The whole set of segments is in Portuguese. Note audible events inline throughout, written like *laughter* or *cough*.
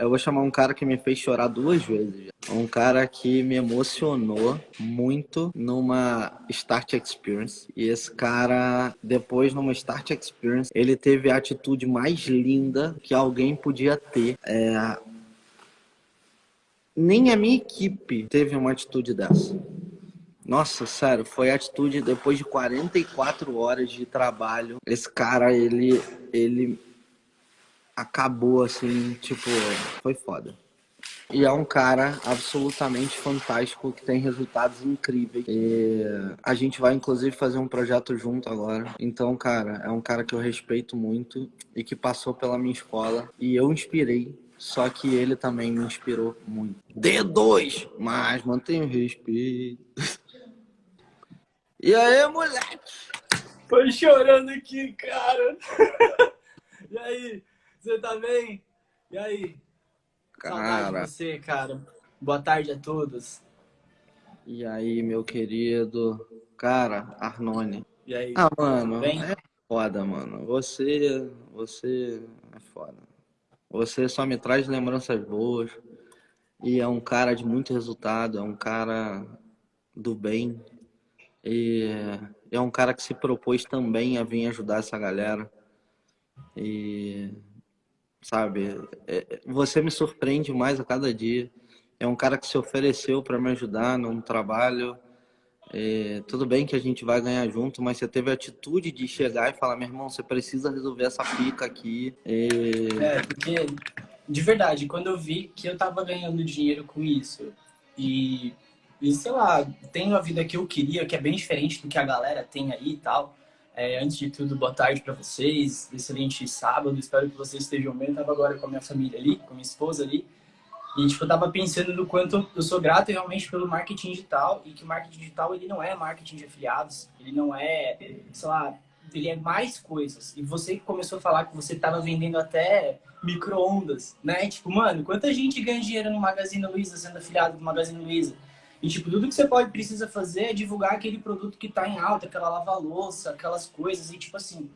eu vou chamar um cara que me fez chorar duas vezes. Um cara que me emocionou muito numa Start Experience. E esse cara, depois numa Start Experience, ele teve a atitude mais linda que alguém podia ter. É... Nem a minha equipe teve uma atitude dessa. Nossa, sério, foi a atitude depois de 44 horas de trabalho. Esse cara, ele, ele acabou assim, tipo, foi foda. E é um cara absolutamente fantástico que tem resultados incríveis. E a gente vai inclusive fazer um projeto junto agora. Então, cara, é um cara que eu respeito muito e que passou pela minha escola e eu inspirei. Só que ele também me inspirou muito. D2, mas mantenha o respeito. E aí, moleque? Tô chorando aqui, cara. *laughs* e aí, você tá bem? E aí? Cara. você, cara. Boa tarde a todos. E aí, meu querido? Cara, Arnone. E aí? Ah, mano, é foda, mano. Você, você é foda. Você só me traz lembranças boas. E é um cara de muito resultado, é um cara do bem, e é um cara que se propôs também a vir ajudar essa galera. E, sabe, é, você me surpreende mais a cada dia. É um cara que se ofereceu para me ajudar num trabalho. É, tudo bem que a gente vai ganhar junto, mas você teve a atitude de chegar e falar: meu irmão, você precisa resolver essa pica aqui. E... É, porque, de verdade, quando eu vi que eu tava ganhando dinheiro com isso e e, sei lá, tenho a vida que eu queria, que é bem diferente do que a galera tem aí e tal. É, antes de tudo, boa tarde para vocês. Excelente sábado. Espero que vocês estejam bem. Eu tava agora com a minha família ali, com a minha esposa ali. E, tipo, eu tava pensando no quanto eu sou grato realmente pelo marketing digital e que o marketing digital, ele não é marketing de afiliados. Ele não é, sei lá, ele é mais coisas. E você começou a falar que você tava vendendo até micro-ondas, né? Tipo, mano, quanta gente ganha dinheiro no Magazine Luiza sendo afiliado do Magazine Luiza? E, tipo, tudo que você pode, precisa fazer é divulgar aquele produto que está em alta, aquela lava-louça, aquelas coisas. E, tipo assim,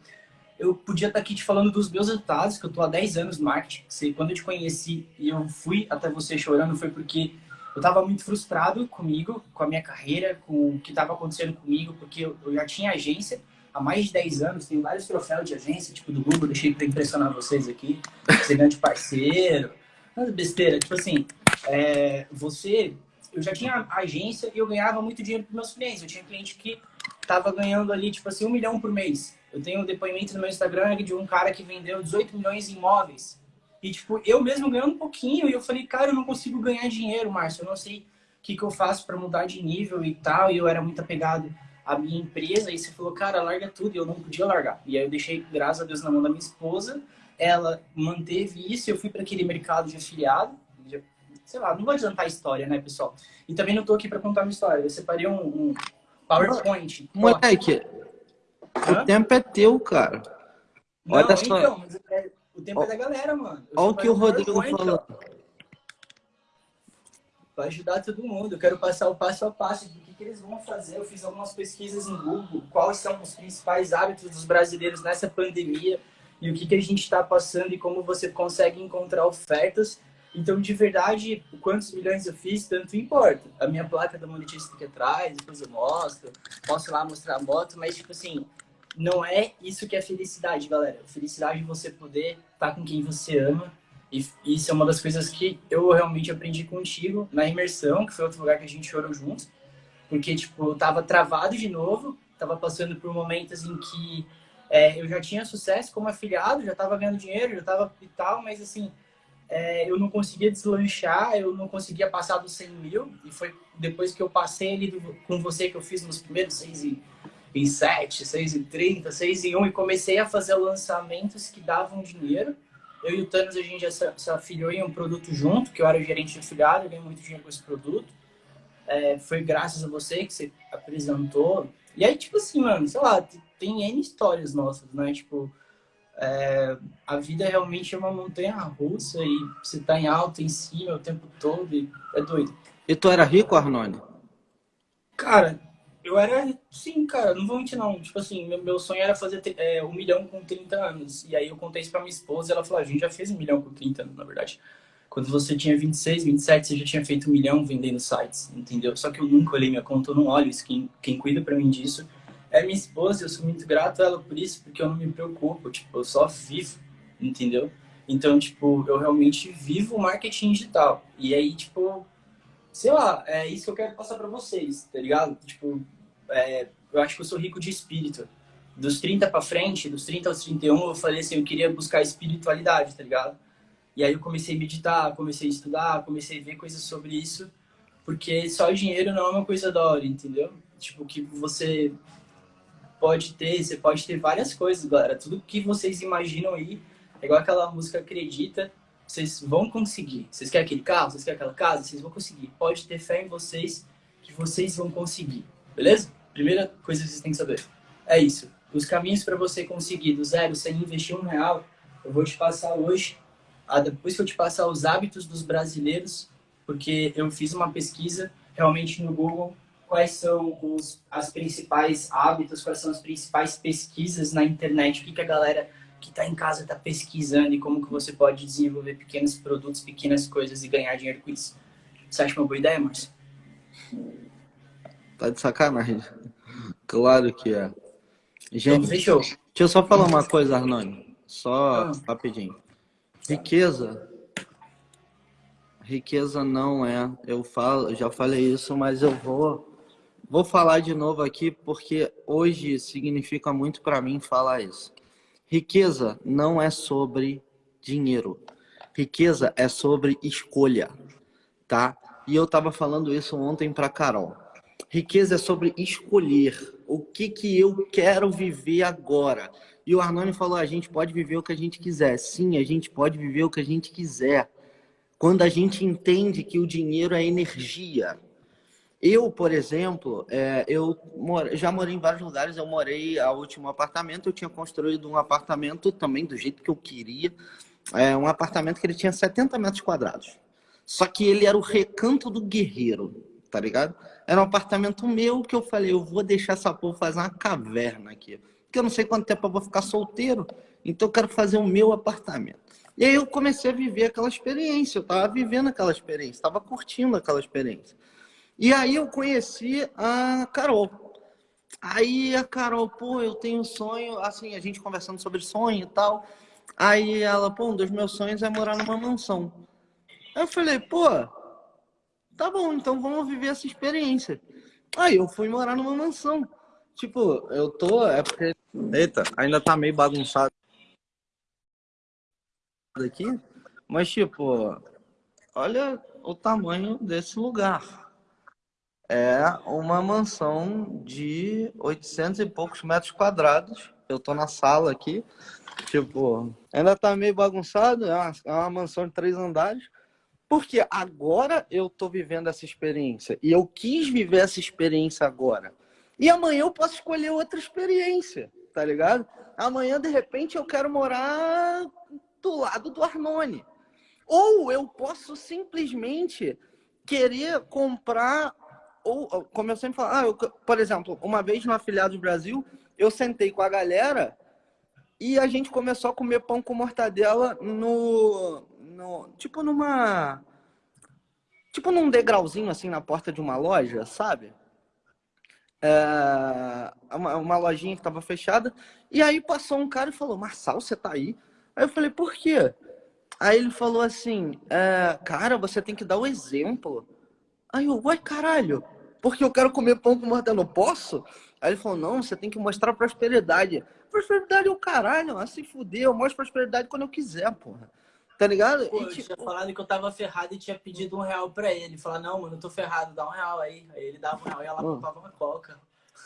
eu podia estar tá aqui te falando dos meus resultados, que eu tô há 10 anos no marketing. Você, quando eu te conheci e eu fui até você chorando, foi porque eu estava muito frustrado comigo, com a minha carreira, com o que estava acontecendo comigo, porque eu, eu, já tinha agência há mais de 10 anos, tenho vários troféus de agência, tipo do Google, deixei para impressionar vocês aqui, ser grande parceiro, mas besteira, tipo assim, é, você eu já tinha agência e eu ganhava muito dinheiro para meus clientes. Eu tinha cliente que estava ganhando ali, tipo assim, um milhão por mês. Eu tenho um depoimento no meu Instagram de um cara que vendeu 18 milhões em imóveis. E, tipo, eu mesmo ganhando um pouquinho. E eu falei, cara, eu não consigo ganhar dinheiro, Márcio. Eu não sei o que, que eu faço para mudar de nível e tal. E eu era muito apegado à minha empresa. E você falou, cara, larga tudo. E eu não podia largar. E aí eu deixei, graças a Deus, na mão da minha esposa. Ela manteve isso. Eu fui para aquele mercado de afiliado sei lá, não vou adiantar a história, né, pessoal? E também não tô aqui para contar uma história. Eu separei um, um PowerPoint. Moleque, Hã? o tempo é teu, cara. Não, Olha só. Então, é, o tempo é da galera, mano. Olha o que o Rodrigo falou. Para ajudar todo mundo. Eu quero passar o passo a passo do que, que eles vão fazer. Eu fiz algumas pesquisas em Google. Quais são os principais hábitos dos brasileiros nessa pandemia e o que, que a gente está passando e como você consegue encontrar ofertas então, de verdade, quantos milhões eu fiz, tanto importa. A minha placa da monetista aqui atrás, depois eu mostro, posso lá mostrar a moto, mas, tipo assim, não é isso que é felicidade, galera. Felicidade é você poder estar tá com quem você ama. E isso é uma das coisas que eu realmente aprendi contigo na imersão, que foi outro lugar que a gente chorou juntos. Porque, tipo, eu tava travado de novo, tava passando por momentos em que é, eu já tinha sucesso como afiliado, já tava ganhando dinheiro, já tava e tal, mas assim, é, eu não conseguia deslanchar, eu não conseguia passar dos 100 mil. E foi depois que eu passei ali com você que eu fiz nos primeiros 6 e, e 7, 6 e 30, 6 e 1 e comecei a fazer lançamentos que davam dinheiro. Eu e o Thanos, a gente já se, se afiliou em um produto junto, que eu era o gerente de afiliado, eu ganhei muito dinheiro com esse produto. É, foi graças a você que você apresentou. E aí, tipo assim, mano, sei lá, tem N histórias nossas, né? Tipo, é, a vida realmente é uma montanha russa e você tá em alta, em cima o tempo todo e é doido. E tu era rico, Arnone? Cara, eu era, sim, cara, não vou mentir não. Tipo assim, meu, meu sonho era fazer é, um milhão com 30 anos. E aí eu contei isso pra minha esposa e ela falou, a gente já fez um milhão com 30 anos, na verdade. Quando você tinha 26, 27, você já tinha feito um milhão vendendo sites, entendeu? Só que eu nunca olhei minha conta, eu não olho isso. Quem, quem cuida pra mim disso é minha esposa. Eu sou muito grato a ela por isso, porque eu não me preocupo. Tipo, eu só vivo, entendeu? Então, tipo, eu realmente vivo o marketing digital. E aí, tipo, sei lá, é isso que eu quero passar pra vocês, tá ligado? Tipo, é, eu acho que eu sou rico de espírito. Dos 30 pra frente, dos 30 aos 31, eu falei assim, eu queria buscar espiritualidade, tá ligado? E aí eu comecei a meditar, comecei a estudar, comecei a ver coisas sobre isso, porque só o dinheiro não é uma coisa da hora, entendeu? Tipo, que você pode ter, você pode ter várias coisas, galera. Tudo que vocês imaginam aí, é igual aquela música Acredita, vocês vão conseguir. Vocês querem aquele carro, vocês querem aquela casa, vocês vão conseguir. Pode ter fé em vocês que vocês vão conseguir, beleza? Primeira coisa que vocês têm que saber. É isso. Os caminhos para você conseguir do zero sem investir um real, eu vou te passar hoje ah, depois que eu te passar os hábitos dos brasileiros, porque eu fiz uma pesquisa realmente no Google, quais são os as principais hábitos, quais são as principais pesquisas na internet, o que, que a galera que está em casa está pesquisando e como que você pode desenvolver pequenos produtos, pequenas coisas e ganhar dinheiro com isso. Você acha uma boa ideia, Márcio? Tá de sacanagem. Claro que é. Gente, então, deixa eu só falar uma coisa, Arnone. Só ah. rapidinho. Riqueza. Riqueza não é. Eu falo, já falei isso, mas eu vou vou falar de novo aqui porque hoje significa muito para mim falar isso. Riqueza não é sobre dinheiro. Riqueza é sobre escolha, tá? E eu tava falando isso ontem para Carol. Riqueza é sobre escolher o que que eu quero viver agora. E o Arnone falou: a gente pode viver o que a gente quiser. Sim, a gente pode viver o que a gente quiser. Quando a gente entende que o dinheiro é energia. Eu, por exemplo, é, eu já morei em vários lugares. Eu morei a último apartamento. Eu tinha construído um apartamento também do jeito que eu queria. É, um apartamento que ele tinha 70 metros quadrados. Só que ele era o recanto do guerreiro, tá ligado? Era um apartamento meu que eu falei, eu vou deixar essa porra fazer uma caverna aqui porque eu não sei quanto tempo eu vou ficar solteiro, então eu quero fazer o meu apartamento. E aí eu comecei a viver aquela experiência, eu estava vivendo aquela experiência, estava curtindo aquela experiência. E aí eu conheci a Carol. Aí a Carol, pô, eu tenho um sonho, assim, a gente conversando sobre sonho e tal. Aí ela, pô, um dos meus sonhos é morar numa mansão. Aí eu falei, pô, tá bom, então vamos viver essa experiência. Aí eu fui morar numa mansão. Tipo, eu tô. É porque. Eita, ainda tá meio bagunçado aqui. Mas, tipo, olha o tamanho desse lugar. É uma mansão de 800 e poucos metros quadrados. Eu tô na sala aqui. Tipo, ainda tá meio bagunçado. É uma, é uma mansão de três andares. Porque agora eu tô vivendo essa experiência. E eu quis viver essa experiência agora. E amanhã eu posso escolher outra experiência, tá ligado? Amanhã, de repente, eu quero morar do lado do Arnone. Ou eu posso simplesmente querer comprar, ou como eu sempre falo, ah, eu, por exemplo, uma vez no Afiliados Brasil, eu sentei com a galera e a gente começou a comer pão com mortadela no, no tipo numa tipo num degrauzinho assim na porta de uma loja, sabe? é, uma, uma lojinha que estava fechada. E aí passou um cara e falou: Marçal, você tá aí? Aí eu falei: Por quê? Aí ele falou assim: é, Cara, você tem que dar o exemplo. Aí eu, uai, caralho, porque eu quero comer pão com mortadela, não posso? Aí ele falou: Não, você tem que mostrar prosperidade. Prosperidade é o caralho, a se fuder, eu mostro prosperidade quando eu quiser, porra. Tá ligado? Pô, e, eu tipo... tinha falado que eu tava ferrado e tinha pedido um real pra ele. Falar, não, mano, eu tô ferrado, dá um real aí. Aí ele dava um real e ela hum. comprava uma coca.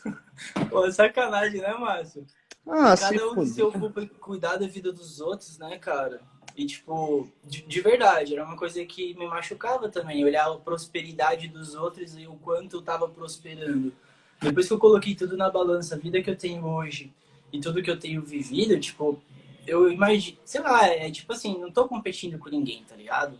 *laughs* Pô, sacanagem, né, Márcio? Ah, Cada um tem seu cuidar da vida dos outros, né, cara? E, tipo, de, de, verdade, era uma coisa que me machucava também. Olhar a prosperidade dos outros e o quanto eu tava prosperando. Depois que eu coloquei tudo na balança, a vida que eu tenho hoje e tudo que eu tenho vivido, tipo, eu imagino, sei lá, é tipo assim, não tô competindo com ninguém, tá ligado?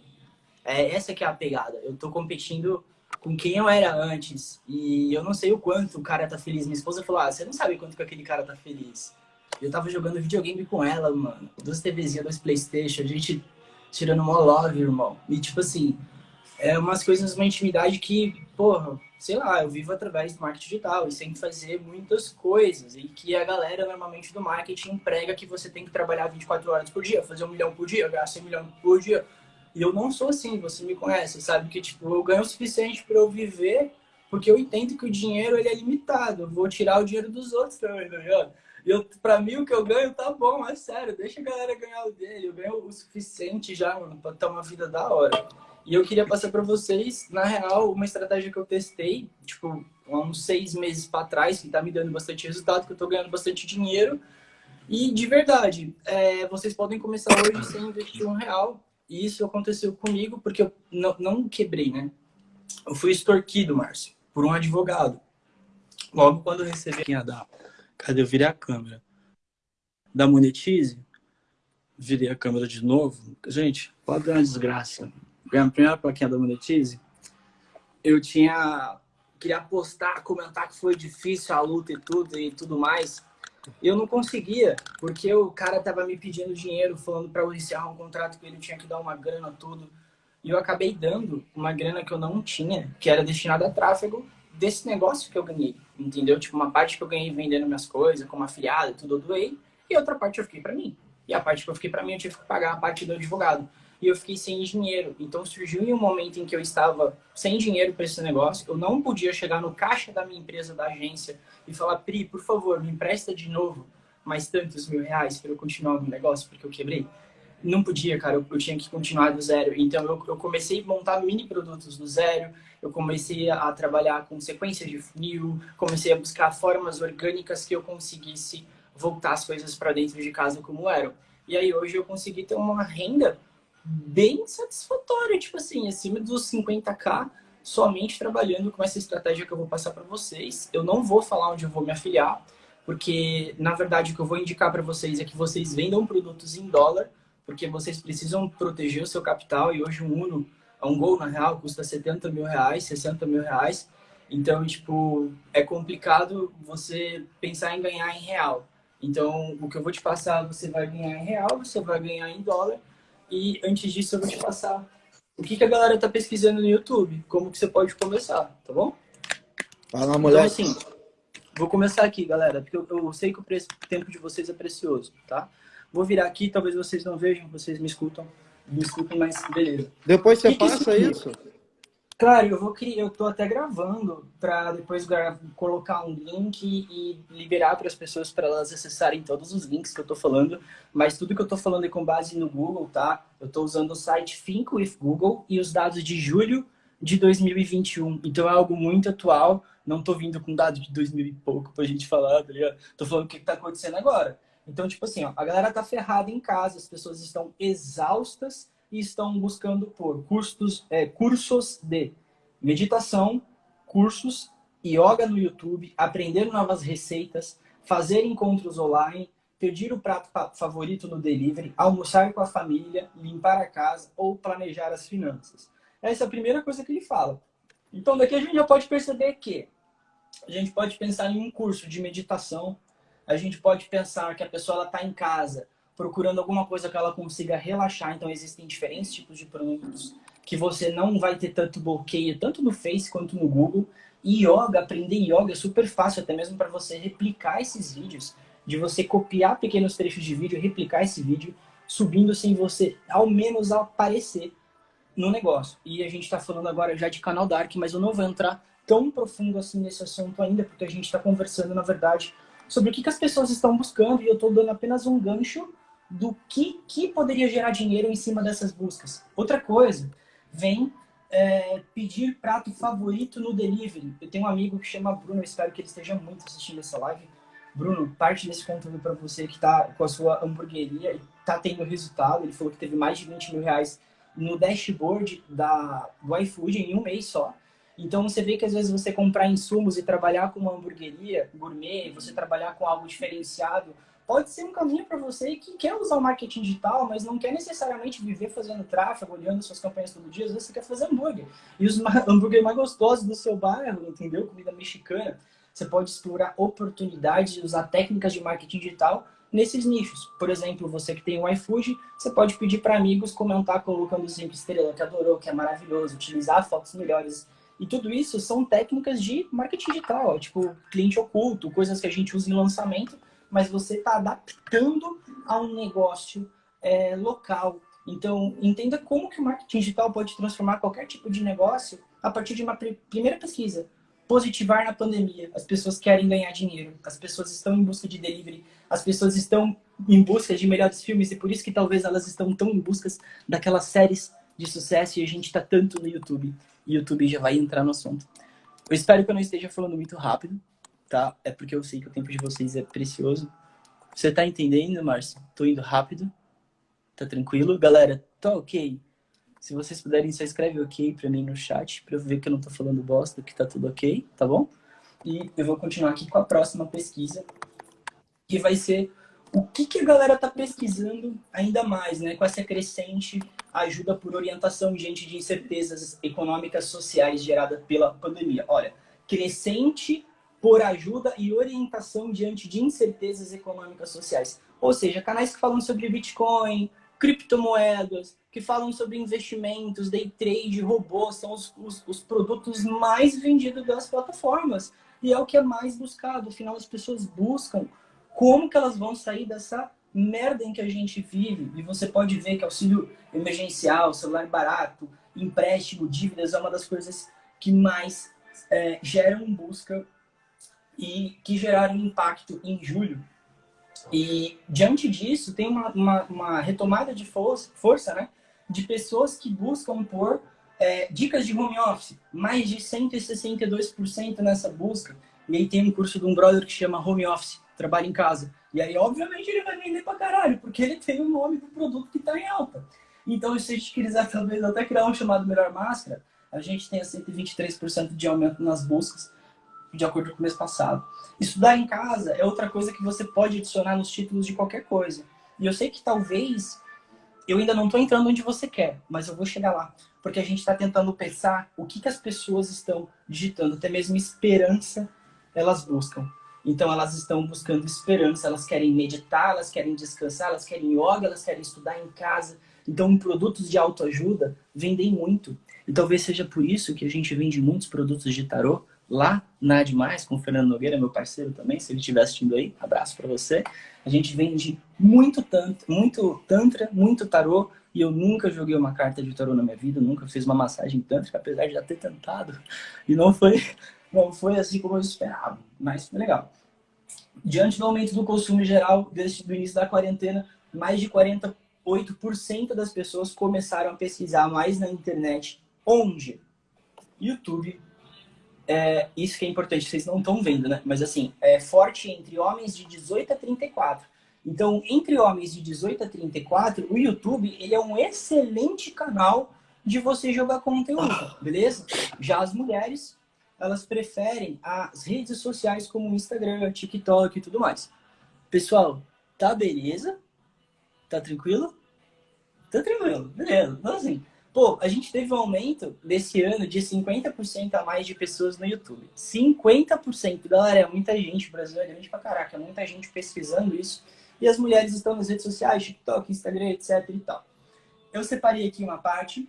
É essa que é a pegada. Eu tô competindo com quem eu era antes. E eu não sei o quanto o cara tá feliz. Minha esposa falou: Ah, você não sabe quanto que aquele cara tá feliz. Eu tava jogando videogame com ela, mano. Duas TVzinhas, dois Playstation. A gente tirando uma love, irmão. E tipo assim, é umas coisas, uma intimidade que, porra, sei lá, eu vivo através do marketing digital e sem fazer muitas coisas. E que a galera normalmente do marketing emprega que você tem que trabalhar 24 horas por dia, fazer um milhão por dia, gastar um milhão por dia. E eu não sou assim, você me conhece, sabe? Que tipo, eu ganho o suficiente para eu viver, porque eu entendo que o dinheiro ele é limitado. Eu vou tirar o dinheiro dos outros também, tá ligado? Eu, pra mim, o que eu ganho tá bom, é sério. Deixa a galera ganhar o dele. Eu ganho o suficiente já, mano, pra ter uma vida da hora. E eu queria passar para vocês, na real, uma estratégia que eu testei, tipo, há uns seis meses para trás, que tá me dando bastante resultado, que eu tô ganhando bastante dinheiro. E, de verdade, é, vocês podem começar hoje sem investir um real. E isso aconteceu comigo porque eu não, não quebrei, né? Eu fui extorquido, Márcio, por um advogado. Logo quando eu recebi a da... Cadê? Eu virei a câmera. Da Monetize. Virei a câmera de novo. Gente, pode dar uma desgraça a primeira plaquinha da Monetize, eu tinha... Queria postar, comentar que foi difícil a luta e tudo e tudo mais. Eu não conseguia, porque o cara tava me pedindo dinheiro, falando para eu encerrar um contrato que ele tinha que dar uma grana, tudo. E eu acabei dando uma grana que eu não tinha, que era destinada a tráfego desse negócio que eu ganhei, entendeu? Tipo, uma parte que eu ganhei vendendo minhas coisas, como afiliado, tudo eu doei, e outra parte eu fiquei para mim. E a parte que eu fiquei para mim, eu tive que pagar a parte do advogado e eu fiquei sem dinheiro. Então surgiu em um momento em que eu estava sem dinheiro para esse negócio, eu não podia chegar no caixa da minha empresa, da agência, e falar, Pri, por favor, me empresta de novo mais tantos mil reais para eu continuar no negócio, porque eu quebrei. Não podia, cara, eu, eu tinha que continuar do zero. Então eu, eu, comecei a montar mini produtos do zero, eu comecei a, trabalhar com sequências de funil, comecei a buscar formas orgânicas que eu conseguisse voltar as coisas para dentro de casa como eram. E aí hoje eu consegui ter uma renda bem satisfatória, tipo assim, acima dos 50k, somente trabalhando com essa estratégia que eu vou passar para vocês. Eu não vou falar onde eu vou me afiliar, porque na verdade o que eu vou indicar para vocês é que vocês vendam produtos em dólar, porque vocês precisam proteger o seu capital e hoje um Uno, um Gol na real custa 70 mil reais, 60 mil reais. Então, tipo, é complicado você pensar em ganhar em real. Então, o que eu vou te passar, você vai ganhar em real, você vai ganhar em dólar e antes disso eu vou te passar o que, que a galera tá pesquisando no YouTube, como que você pode começar, tá bom? Fala, mulher. Então, assim, vou começar aqui, galera, porque eu, eu sei que o, preço, o tempo de vocês é precioso, tá? Vou virar aqui, talvez vocês não vejam, vocês me escutam, me escutem, mas beleza. Depois você que passa que isso? Claro, eu vou criar, eu tô até gravando para depois colocar um link e liberar para as pessoas para elas acessarem todos os links que eu tô falando, mas tudo que eu tô falando é com base no Google, tá? Eu tô usando o site Think with Google e os dados de julho de 2021. Então é algo muito atual, não tô vindo com dados de 2000 e pouco pra gente falar, tá ligado? Tô falando o que tá acontecendo agora. Então, tipo assim, ó, a galera tá ferrada em casa, as pessoas estão exaustas e estão buscando por cursos, é, cursos de meditação, cursos, yoga no YouTube, aprender novas receitas, fazer encontros online, pedir o prato favorito no delivery, almoçar com a família, limpar a casa ou planejar as finanças. Essa é a primeira coisa que ele fala. Então daqui a gente já pode perceber que a gente pode pensar em um curso de meditação, a gente pode pensar que a pessoa está em casa procurando alguma coisa que ela consiga relaxar. Então, existem diferentes tipos de produtos que você não vai ter tanto bloqueio, tanto no Face quanto no Google. E yoga, aprender yoga é super fácil, até mesmo para você replicar esses vídeos, de você copiar pequenos trechos de vídeo, replicar esse vídeo, subindo sem você, ao menos, aparecer no negócio. E a gente está falando agora já de canal Dark, mas eu não vou entrar tão profundo assim nesse assunto ainda, porque a gente está conversando, na verdade, sobre o que, que as pessoas estão buscando, e eu estou dando apenas um gancho do que, que poderia gerar dinheiro em cima dessas buscas. Outra coisa, vem é, pedir prato favorito no delivery. Eu tenho um amigo que chama Bruno, espero que ele esteja muito assistindo essa live. Bruno, parte desse conteúdo para você que está com a sua hamburgueria e está tendo resultado. Ele falou que teve mais de 20 mil reais no dashboard da, do iFood em um mês só. Então você vê que às vezes você comprar insumos e trabalhar com uma hamburgueria gourmet, você trabalhar com algo diferenciado, pode ser um caminho para você que quer usar o marketing digital, mas não quer necessariamente viver fazendo tráfego, olhando suas campanhas todo dia. Às vezes você quer fazer hambúrguer. E os *laughs* hambúrguer mais gostosos do seu bairro, entendeu? Comida mexicana. Você pode explorar oportunidades e usar técnicas de marketing digital nesses nichos. Por exemplo, você que tem o iFood, você pode pedir para amigos comentar colocando cinco estrelas, que adorou, que é maravilhoso, utilizar fotos melhores. E tudo isso são técnicas de marketing digital, tipo cliente oculto, coisas que a gente usa em lançamento, mas você está adaptando a um negócio é, local. Então, entenda como que o marketing digital pode transformar qualquer tipo de negócio a partir de uma primeira pesquisa positivar na pandemia. As pessoas querem ganhar dinheiro, as pessoas estão em busca de delivery, as pessoas estão em busca de melhores filmes e por isso que talvez elas estão tão em busca daquelas séries de sucesso e a gente está tanto no YouTube. YouTube já vai entrar no assunto. Eu espero que eu não esteja falando muito rápido, tá? É porque eu sei que o tempo de vocês é precioso. Você tá entendendo, Márcio? Tô indo rápido. Tá tranquilo? Galera, tá ok? Se vocês puderem, só escreve ok pra mim no chat, pra eu ver que eu não tô falando bosta, que tá tudo ok, tá bom? E eu vou continuar aqui com a próxima pesquisa, que vai ser o que, que a galera tá pesquisando ainda mais, né? Com essa crescente ajuda por orientação diante de incertezas econômicas sociais geradas pela pandemia. Olha, crescente por ajuda e orientação diante de incertezas econômicas sociais. Ou seja, canais que falam sobre Bitcoin, criptomoedas, que falam sobre investimentos, day trade, robôs, são os, os, os, produtos mais vendidos das plataformas. E é o que é mais buscado. Afinal, as pessoas buscam como que elas vão sair dessa merda em que a gente vive. E você pode ver que auxílio emergencial, celular barato, empréstimo, dívidas é uma das coisas que mais é, geram busca e que geraram impacto em julho e diante disso, tem uma, uma, uma retomada de força, força né, de pessoas que buscam por é, dicas de home office, mais de 162% nessa busca. E aí tem um curso de um brother que chama Home Office, trabalha em casa. E aí, obviamente, ele vai vender pra caralho, porque ele tem o nome do produto que está em alta. Então, se a gente quiser talvez até criar um chamado Melhor Máscara, a gente tem a 123% de aumento nas buscas de acordo com o mês passado. Estudar em casa é outra coisa que você pode adicionar nos títulos de qualquer coisa. E eu sei que talvez eu ainda não estou entrando onde você quer, mas eu vou chegar lá. Porque a gente está tentando pensar o que, que as pessoas estão digitando, até mesmo esperança elas buscam. Então elas estão buscando esperança, elas querem meditar, elas querem descansar, elas querem yoga, elas querem estudar em casa. Então produtos de autoajuda vendem muito. E talvez seja por isso que a gente vende muitos produtos de tarô, lá na Demais, com o Fernando Nogueira, meu parceiro também, se ele estiver assistindo aí, abraço para você. A gente vende muito, tantra, muito tantra, muito tarô, e eu nunca joguei uma carta de tarô na minha vida, nunca fiz uma massagem tântrica, apesar de já ter tentado, e não foi, não foi assim como eu esperava, mas foi legal. Diante do aumento do consumo geral desde o início da quarentena, mais de 48% das pessoas começaram a pesquisar mais na internet, onde? YouTube, é, isso que é importante, vocês não estão vendo, né? Mas assim, é forte entre homens de 18 a 34. Então, entre homens de 18 a 34, o YouTube ele é um excelente canal de você jogar conteúdo, beleza? Já as mulheres, elas preferem as redes sociais como Instagram, TikTok e tudo mais. Pessoal, tá beleza? Tá tranquilo? Tá tranquilo, beleza. Então assim, Pô, a gente teve um aumento desse ano de 50% a mais de pessoas no YouTube. 50%, galera, é muita gente, o Brasil é grande pra caraca, é muita gente pesquisando isso. E as mulheres estão nas redes sociais, TikTok, Instagram, etc e tal. Eu separei aqui uma parte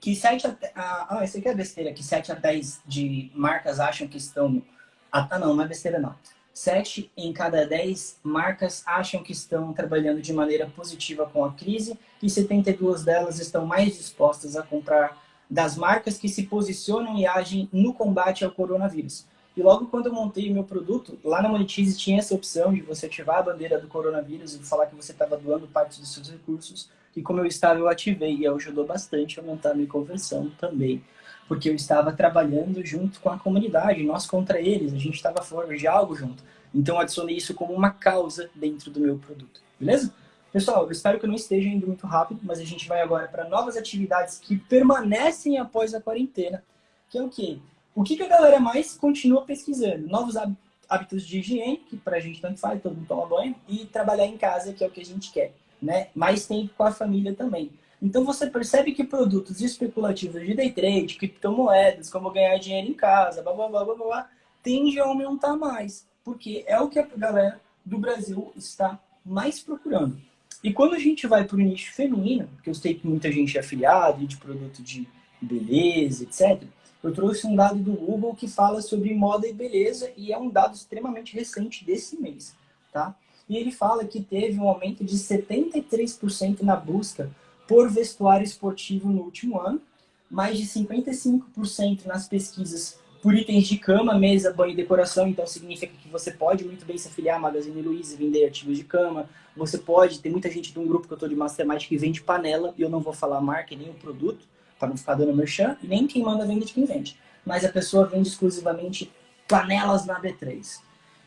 que 7 a... Ah, esse aqui é besteira, que 7 a 10 de marcas acham que estão... Ah, não, não é besteira não. 7 em cada 10 marcas acham que estão trabalhando de maneira positiva com a crise e 72 delas estão mais dispostas a comprar das marcas que se posicionam e agem no combate ao coronavírus. E logo quando eu montei meu produto, lá na Monetize tinha essa opção de você ativar a bandeira do coronavírus e falar que você estava doando parte dos seus recursos. E como eu estava, eu ativei e ajudou bastante a aumentar a minha conversão também porque eu estava trabalhando junto com a comunidade, nós contra eles, a gente estava fora de algo junto. Então eu adicionei isso como uma causa dentro do meu produto, beleza? Pessoal, eu espero que eu não esteja indo muito rápido, mas a gente vai agora para novas atividades que permanecem após a quarentena, que é o quê? O que, que a galera mais continua pesquisando? Novos hábitos de higiene, que para a gente tanto faz, todo mundo toma banho, e trabalhar em casa, que é o que a gente quer, né? Mais tempo com a família também. Então você percebe que produtos especulativos de day trade, criptomoedas, como ganhar dinheiro em casa, blá blá blá blá blá, tende a aumentar mais. Porque é o que a galera do Brasil está mais procurando. E quando a gente vai para o nicho feminino, porque eu sei que muita gente é afiliado de produto de beleza, etc., eu trouxe um dado do Google que fala sobre moda e beleza e é um dado extremamente recente desse mês, tá? E ele fala que teve um aumento de 73% na busca por vestuário esportivo no último ano, mais de 55% nas pesquisas por itens de cama, mesa, banho e decoração. Então significa que você pode muito bem se afiliar à Magazine Luiza e vender artigos de cama. Você pode, tem muita gente de um grupo que eu estou de Mastermind que vende panela, e eu não vou falar a marca nem o produto, para não ficar dando merchan, nem quem manda vende de quem vende. Mas a pessoa vende exclusivamente panelas na B3.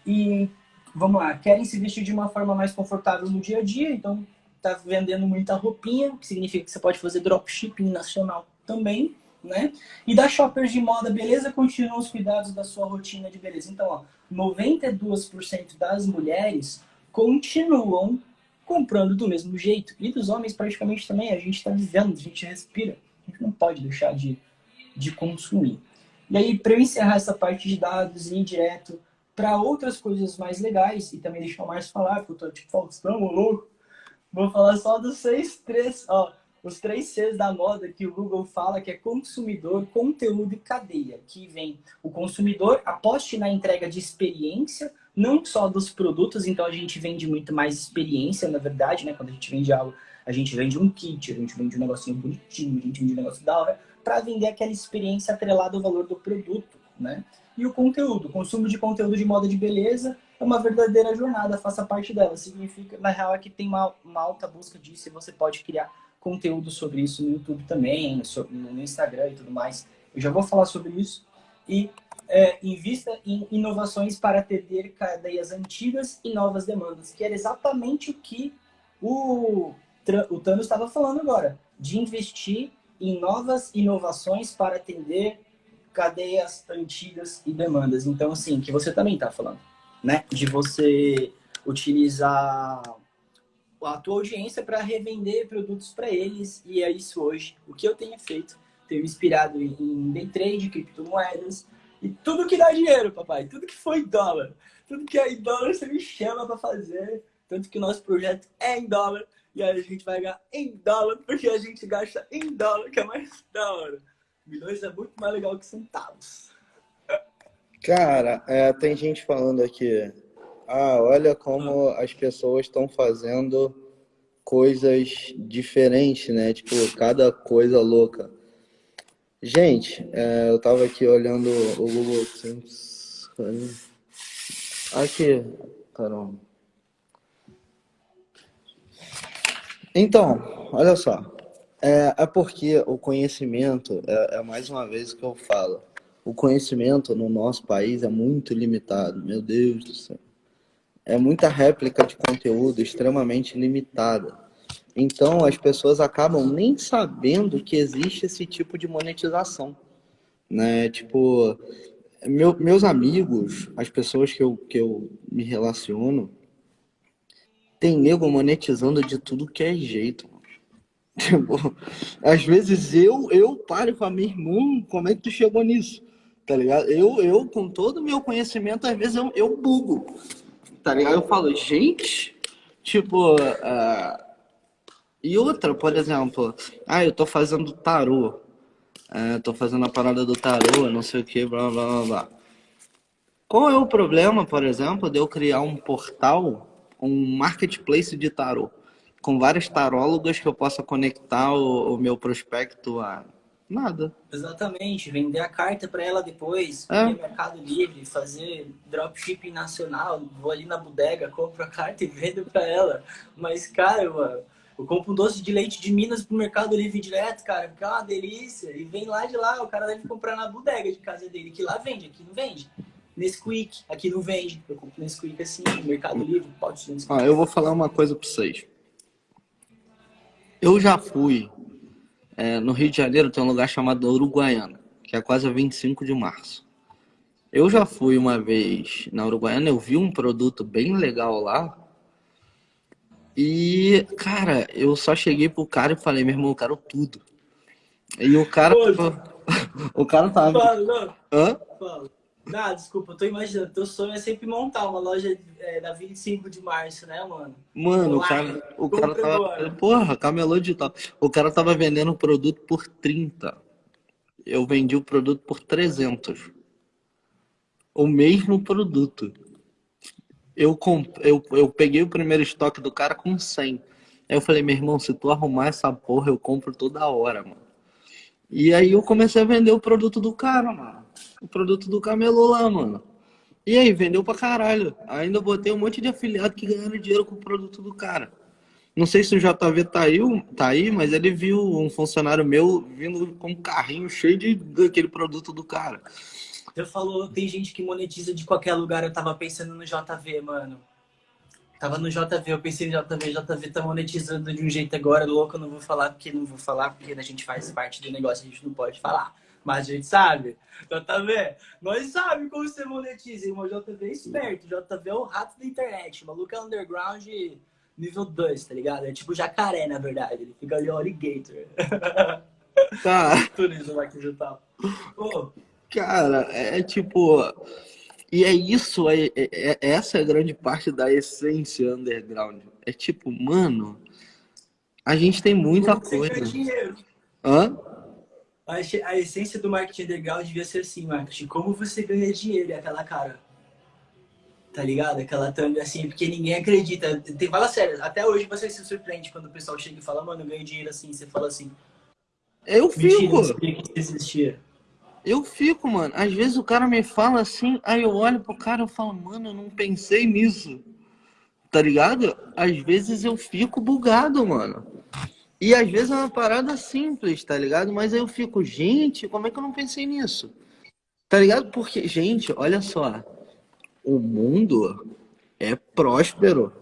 E vamos lá, querem se vestir de uma forma mais confortável no dia a dia, então tá vendendo muita roupinha, que significa que você pode fazer dropshipping nacional também, né? E da shoppers de moda, beleza, continuam os cuidados da sua rotina de beleza. Então, ó, 92% das mulheres continuam comprando do mesmo jeito. E dos homens, praticamente também, a gente está vivendo, a gente respira. A gente não pode deixar de, de consumir. E aí, para eu encerrar essa parte de dados e ir direto para outras coisas mais legais, e também deixar o Márcio falar, porque eu tô tipo, Faustão, louco, vou falar só dos seis, três, ó, os três Cs da moda que o Google fala que é consumidor, conteúdo e cadeia, que vem o consumidor aposte na entrega de experiência, não só dos produtos, então a gente vende muito mais experiência, na verdade, né? Quando a gente vende algo, a gente vende um kit, a gente vende um negocinho bonitinho, a gente vende um negócio da hora, para vender aquela experiência atrelada ao valor do produto, né? E o conteúdo, o consumo de conteúdo de moda de beleza é uma verdadeira jornada, faça parte dela. Significa, na real, é que tem uma, uma alta busca disso e você pode criar conteúdo sobre isso no YouTube também, no Instagram e tudo mais. Eu já vou falar sobre isso. E é, invista em inovações para atender cadeias antigas e novas demandas, que era exatamente o que o, o Thanos estava falando agora, de investir em novas inovações para atender cadeias antigas e demandas. Então, assim, que você também está falando, né? De você utilizar a tua audiência para revender produtos para eles. E é isso hoje. O que eu tenho feito, tenho inspirado em day trade, criptomoedas e tudo que dá dinheiro, papai. Tudo que foi dólar. Tudo que é em dólar você me chama para fazer. Tanto que o nosso projeto é em dólar. E aí a gente vai ganhar em dólar, porque a gente gasta em dólar, que é mais da hora. Milhões é muito mais legal que centavos. Cara, é, tem gente falando aqui, ah, olha como as pessoas estão fazendo coisas diferentes, né? Tipo, cada coisa louca. Gente, é, eu tava aqui olhando o Google Aqui, caramba. Então, olha só. É, é porque o conhecimento, é, é mais uma vez que eu falo, o conhecimento no nosso país é muito limitado, meu Deus do céu é muita réplica de conteúdo extremamente limitada. Então, as pessoas acabam nem sabendo que existe esse tipo de monetização. Né? Tipo, meu, meus amigos, as pessoas que eu, que eu me relaciono, tem nego monetizando de tudo que é jeito. *laughs* Tipo, às vezes eu, eu paro e falo, meu irmão, como é que tu chegou nisso? Tá ligado? Eu, eu com todo o meu conhecimento, às vezes eu, eu bugo tá ligado? Eu falo, gente, tipo, uh, e outra, por exemplo, ah, eu tô fazendo tarô, uh, tô fazendo a parada do tarô, não sei o que, blá, blá, blá, blá. Qual é o problema, por exemplo, de eu criar um portal, um marketplace de tarô, com várias tarólogas que eu possa conectar o, o meu prospecto a Nada. Exatamente, vender a carta para ela depois, é. Mercado Livre, fazer dropshipping nacional, vou ali na bodega, compro a carta e vendo para ela. Mas, cara, mano, eu compro um doce de leite de Minas pro Mercado Livre direto, cara, que é uma delícia. E vem lá de lá, o cara deve comprar na bodega de casa dele, que lá vende, aqui não vende. Nesquik, aqui não vende. Eu compro Nesquik assim, Mercado Livre, pode ser Ah, eu vou falar uma coisa para vocês. Eu já fui é, no Rio de Janeiro tem um lugar chamado Uruguaiana, que é quase a 25 de março. Eu já fui uma vez na Uruguaiana, eu vi um produto bem legal lá. E, cara, eu só cheguei pro cara e falei, meu irmão, eu quero tudo. E o cara. *laughs* o cara tava. Fala, não. Hã? Fala. Não, desculpa, eu tô imaginando. Teu sonho é sempre montar uma loja é, na 25 de março, né, mano? Mano, o cara, o cara tava. Porra, camelô digital. O cara tava vendendo o produto por 30. Eu vendi o produto por 300. O mesmo produto. Eu, comp... eu, eu peguei o primeiro estoque do cara com 100. Aí eu falei, meu irmão, se tu arrumar essa porra, eu compro toda hora, mano. E aí eu comecei a vender o produto do cara, mano. O produto do camelô lá, mano. E aí, vendeu pra caralho. Ainda botei um monte de afiliado que ganharam dinheiro com o produto do cara. Não sei se o JV tá aí, tá aí, mas ele viu um funcionário meu vindo com um carrinho cheio de daquele produto do cara. Você falou, tem gente que monetiza de qualquer lugar. Eu tava pensando no JV, mano. Tava no JV, eu pensei no JV, JV tá monetizando de um jeito agora, louco, eu não vou falar porque não vou falar, porque a gente faz parte do negócio, a gente não pode falar. Mas a gente sabe. JV, nós sabemos como você monetiza, irmão. JV é esperto, JV é o rato da internet. O maluco é underground nível 2, tá ligado? É tipo jacaré, na verdade. Ele fica ali, alligator. Tá. *laughs* Turismo aqui digital. Pô. Cara, é tipo e é isso, é, é, é, essa é a grande parte da essência underground. É tipo, mano, a gente tem muita coisa. Hã? A, essência do marketing underground devia ser assim, marketing. Como você ganha dinheiro? É aquela cara. Tá ligado? Aquela thumb assim, porque ninguém acredita. Tem, fala sério, até hoje você se surpreende quando o pessoal chega e fala, mano, eu ganho dinheiro assim. Você fala assim. Eu fico. Mentira, que existia. Eu fico, mano. Às vezes o cara me fala assim, aí eu olho pro cara e falo, mano, eu não pensei nisso. Tá ligado? Às vezes eu fico bugado, mano. E às vezes é uma parada simples, tá ligado? Mas aí eu fico, gente, como é que eu não pensei nisso? Tá ligado? Porque, gente, olha só. O mundo é próspero.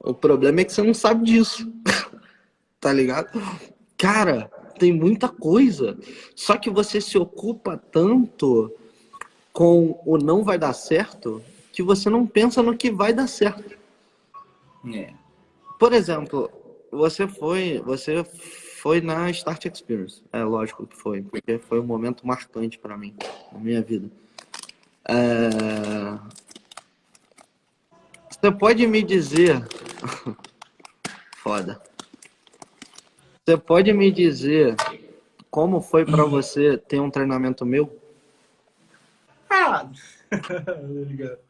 O problema é que você não sabe disso. *laughs* tá ligado? Cara, tem muita coisa. Só que você se ocupa tanto com o não vai dar certo que você não pensa no que vai dar certo. É. Por exemplo, você foi, você foi na Start Experience. É lógico que foi, porque foi um momento marcante para mim na minha vida. É... Você pode me dizer, *laughs* foda. Você pode me dizer como foi para uhum. você ter um treinamento meu? Ah, *laughs*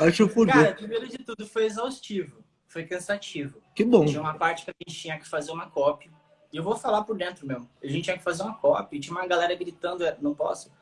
Acho que Cara, primeiro de tudo foi exaustivo, foi cansativo. Que bom. Tinha uma parte que a gente tinha que fazer uma cópia. E eu vou falar por dentro mesmo. A gente tinha que fazer uma cópia tinha uma galera gritando, é, não posso.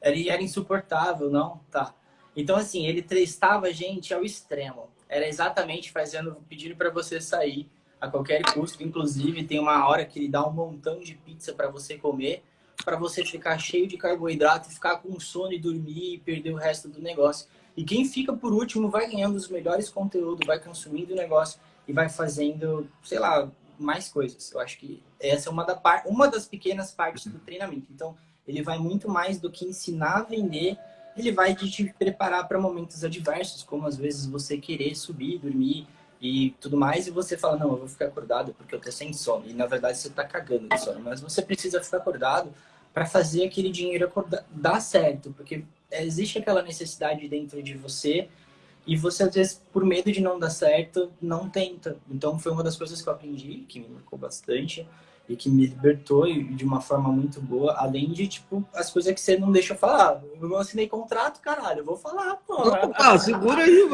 Era, era insuportável, não, tá. Então, assim, ele testava a gente ao extremo. Era exatamente fazendo, pedindo para você sair a qualquer custo. Inclusive, tem uma hora que ele dá um montão de pizza para você comer, para você ficar cheio de carboidrato, ficar com sono e dormir e perder o resto do negócio. E quem fica por último vai ganhando os melhores conteúdos, vai consumindo o negócio e vai fazendo, sei lá, mais coisas. Eu acho que essa é uma, da uma das pequenas partes do treinamento. Então, ele vai muito mais do que ensinar a vender, ele vai te preparar para momentos adversos, como às vezes você querer subir, dormir, e tudo mais, e você fala, não, eu vou ficar acordado porque eu tô sem sono. E na verdade você tá cagando de sono. Mas você precisa ficar acordado para fazer aquele dinheiro acordar, dar certo, porque existe aquela necessidade dentro de você e você às vezes por medo de não dar certo não tenta. Então foi uma das coisas que eu aprendi que me marcou bastante e que me libertou de uma forma muito boa, além de, tipo, as coisas que você não deixa eu falar. Eu não assinei contrato, caralho, eu vou falar, pô. Ah, segura aí.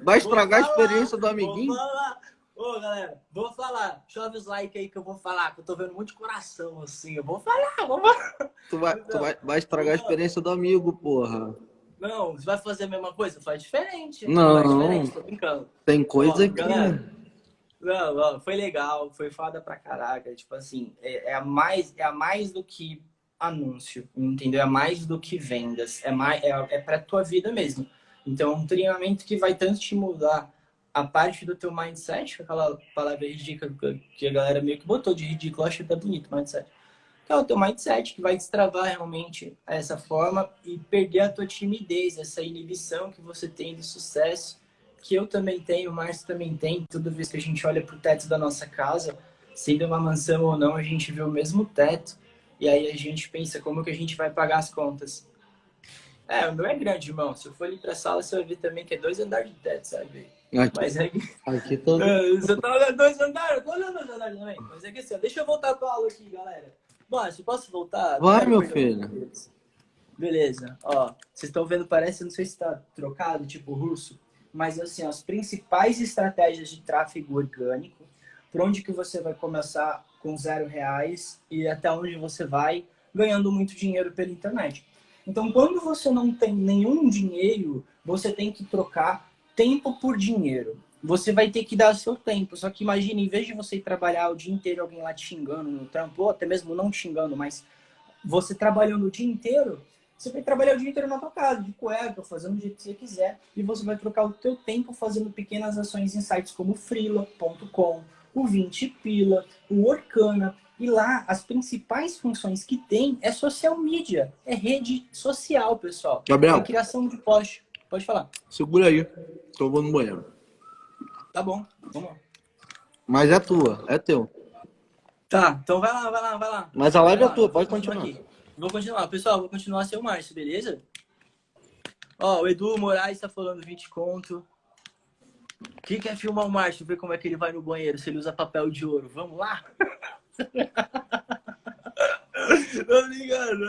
Vai estragar a experiência do amiguinho. Vou falar. Ô, galera, vou falar. Chove os likes aí que eu vou falar, que eu tô vendo muito coração, assim. Eu vou falar, vou falar. Tu vai, tu vai, vai estragar a experiência do amigo, porra. Não, você vai fazer a mesma coisa? Faz diferente. Não, faz diferente, tô brincando. Tem coisa Ó, que... Galera, não, não, foi legal, foi foda pra caraca. Tipo assim, é, é, a mais, é a mais do que anúncio, entendeu? É mais do que vendas, é, mais, é, é pra tua vida mesmo. Então, é um treinamento que vai tanto te mudar a parte do teu mindset, aquela palavra ridícula que a galera meio que botou de ridículo, acho até bonito, mindset. Que é o teu mindset que vai destravar realmente essa forma e perder a tua timidez, essa inibição que você tem de sucesso que eu também tenho, o Márcio também tem, toda vez que a gente olha para o teto da nossa casa, sendo uma mansão ou não, a gente vê o mesmo teto, e aí a gente pensa como que a gente vai pagar as contas. É, o meu é grande, irmão. Se eu for ali pra sala, você vai ver também que é dois andares de teto, sabe? Aqui, Mas é que... aqui todo. *laughs* Você tá olhando dois andares? Eu tô olhando dois andares também. Mas é que assim, ó, deixa eu voltar pra aula aqui, galera. Márcio, posso voltar? Vai, meu Beleza. filho. Beleza. Ó, vocês estão vendo, parece, não sei se tá trocado, tipo russo, mas assim, ó, as principais estratégias de tráfego orgânico, por onde que você vai começar com zero reais e até onde você vai ganhando muito dinheiro pela internet. Então, quando você não tem nenhum dinheiro, você tem que trocar tempo por dinheiro. Você vai ter que dar seu tempo. Só que imagina, em vez de você trabalhar o dia inteiro alguém lá te xingando no trampo, ou até mesmo não te xingando, mas você trabalhando o dia inteiro, você vai trabalhar o dia inteiro na tua casa, de cueca, fazendo o jeito que você quiser, e você vai trocar o teu tempo fazendo pequenas ações em sites como Freela.com, o 20 Pila, o Orkana, e lá as principais funções que tem é social media, é rede social, pessoal. Gabriel. É criação de post. Pode falar. Segura aí, eu vou no banheiro. Tá bom, vamos lá. Mas é tua, é teu. Tá, então vai lá, vai lá, vai lá. Mas a live é tua, pode continuar. aqui. Vou continuar. Pessoal, vou continuar sem o Márcio, beleza? Ó, o Edu Moraes tá falando 20 conto. Quem quer filmar o Márcio, ver como é que ele vai no banheiro, se ele usa papel de ouro? Vamos lá? *laughs* Tô brincando,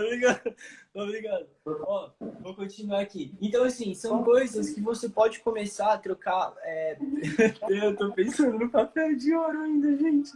brincando. Ó, vou continuar aqui. Então, assim, são coisas que você pode começar a trocar. é, *laughs* Eu tô pensando no papel de ouro ainda, gente.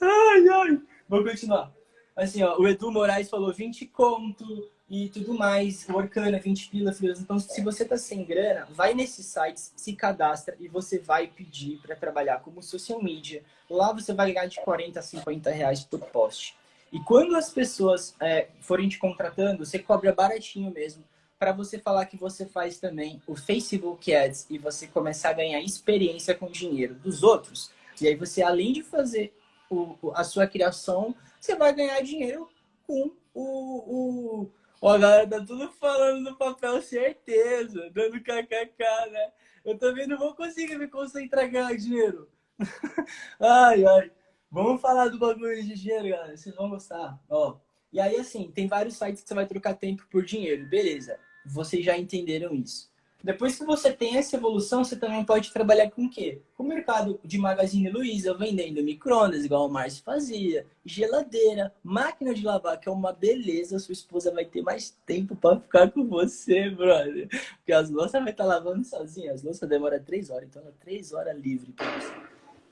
Ai, ai. Vou continuar. Assim, ó, o Edu Moraes falou 20 conto e tudo mais. O Orkana, 20 pila, filhos. Então, se você tá sem grana, vai nesses sites, se cadastra e você vai pedir para trabalhar como social media. Lá você vai ganhar de 40 a 50 reais por post. E quando as pessoas é, forem te contratando, você cobra baratinho mesmo para você falar que você faz também o Facebook Ads e você começar a ganhar experiência com o dinheiro dos outros. E aí você, além de fazer o, a sua criação, você vai ganhar dinheiro com o... o... Ó, galera tá tudo falando no papel, certeza, dando kkk, né? Eu também não vou conseguir me concentrar ganhar dinheiro. *laughs* ai, ai. Vamos falar do bagulho de dinheiro, galera. Vocês vão gostar. Ó. E aí, assim, tem vários sites que você vai trocar tempo por dinheiro. Beleza. Vocês já entenderam isso. Depois que você tem essa evolução, você também pode trabalhar com o quê? Com o mercado de Magazine Luiza, vendendo micro-ondas, igual o Márcio fazia, geladeira, máquina de lavar, que é uma beleza. Sua esposa vai ter mais tempo para ficar com você, brother. Porque as louças vai estar lavando sozinha. As louças demoram três horas, então é três horas livre para você.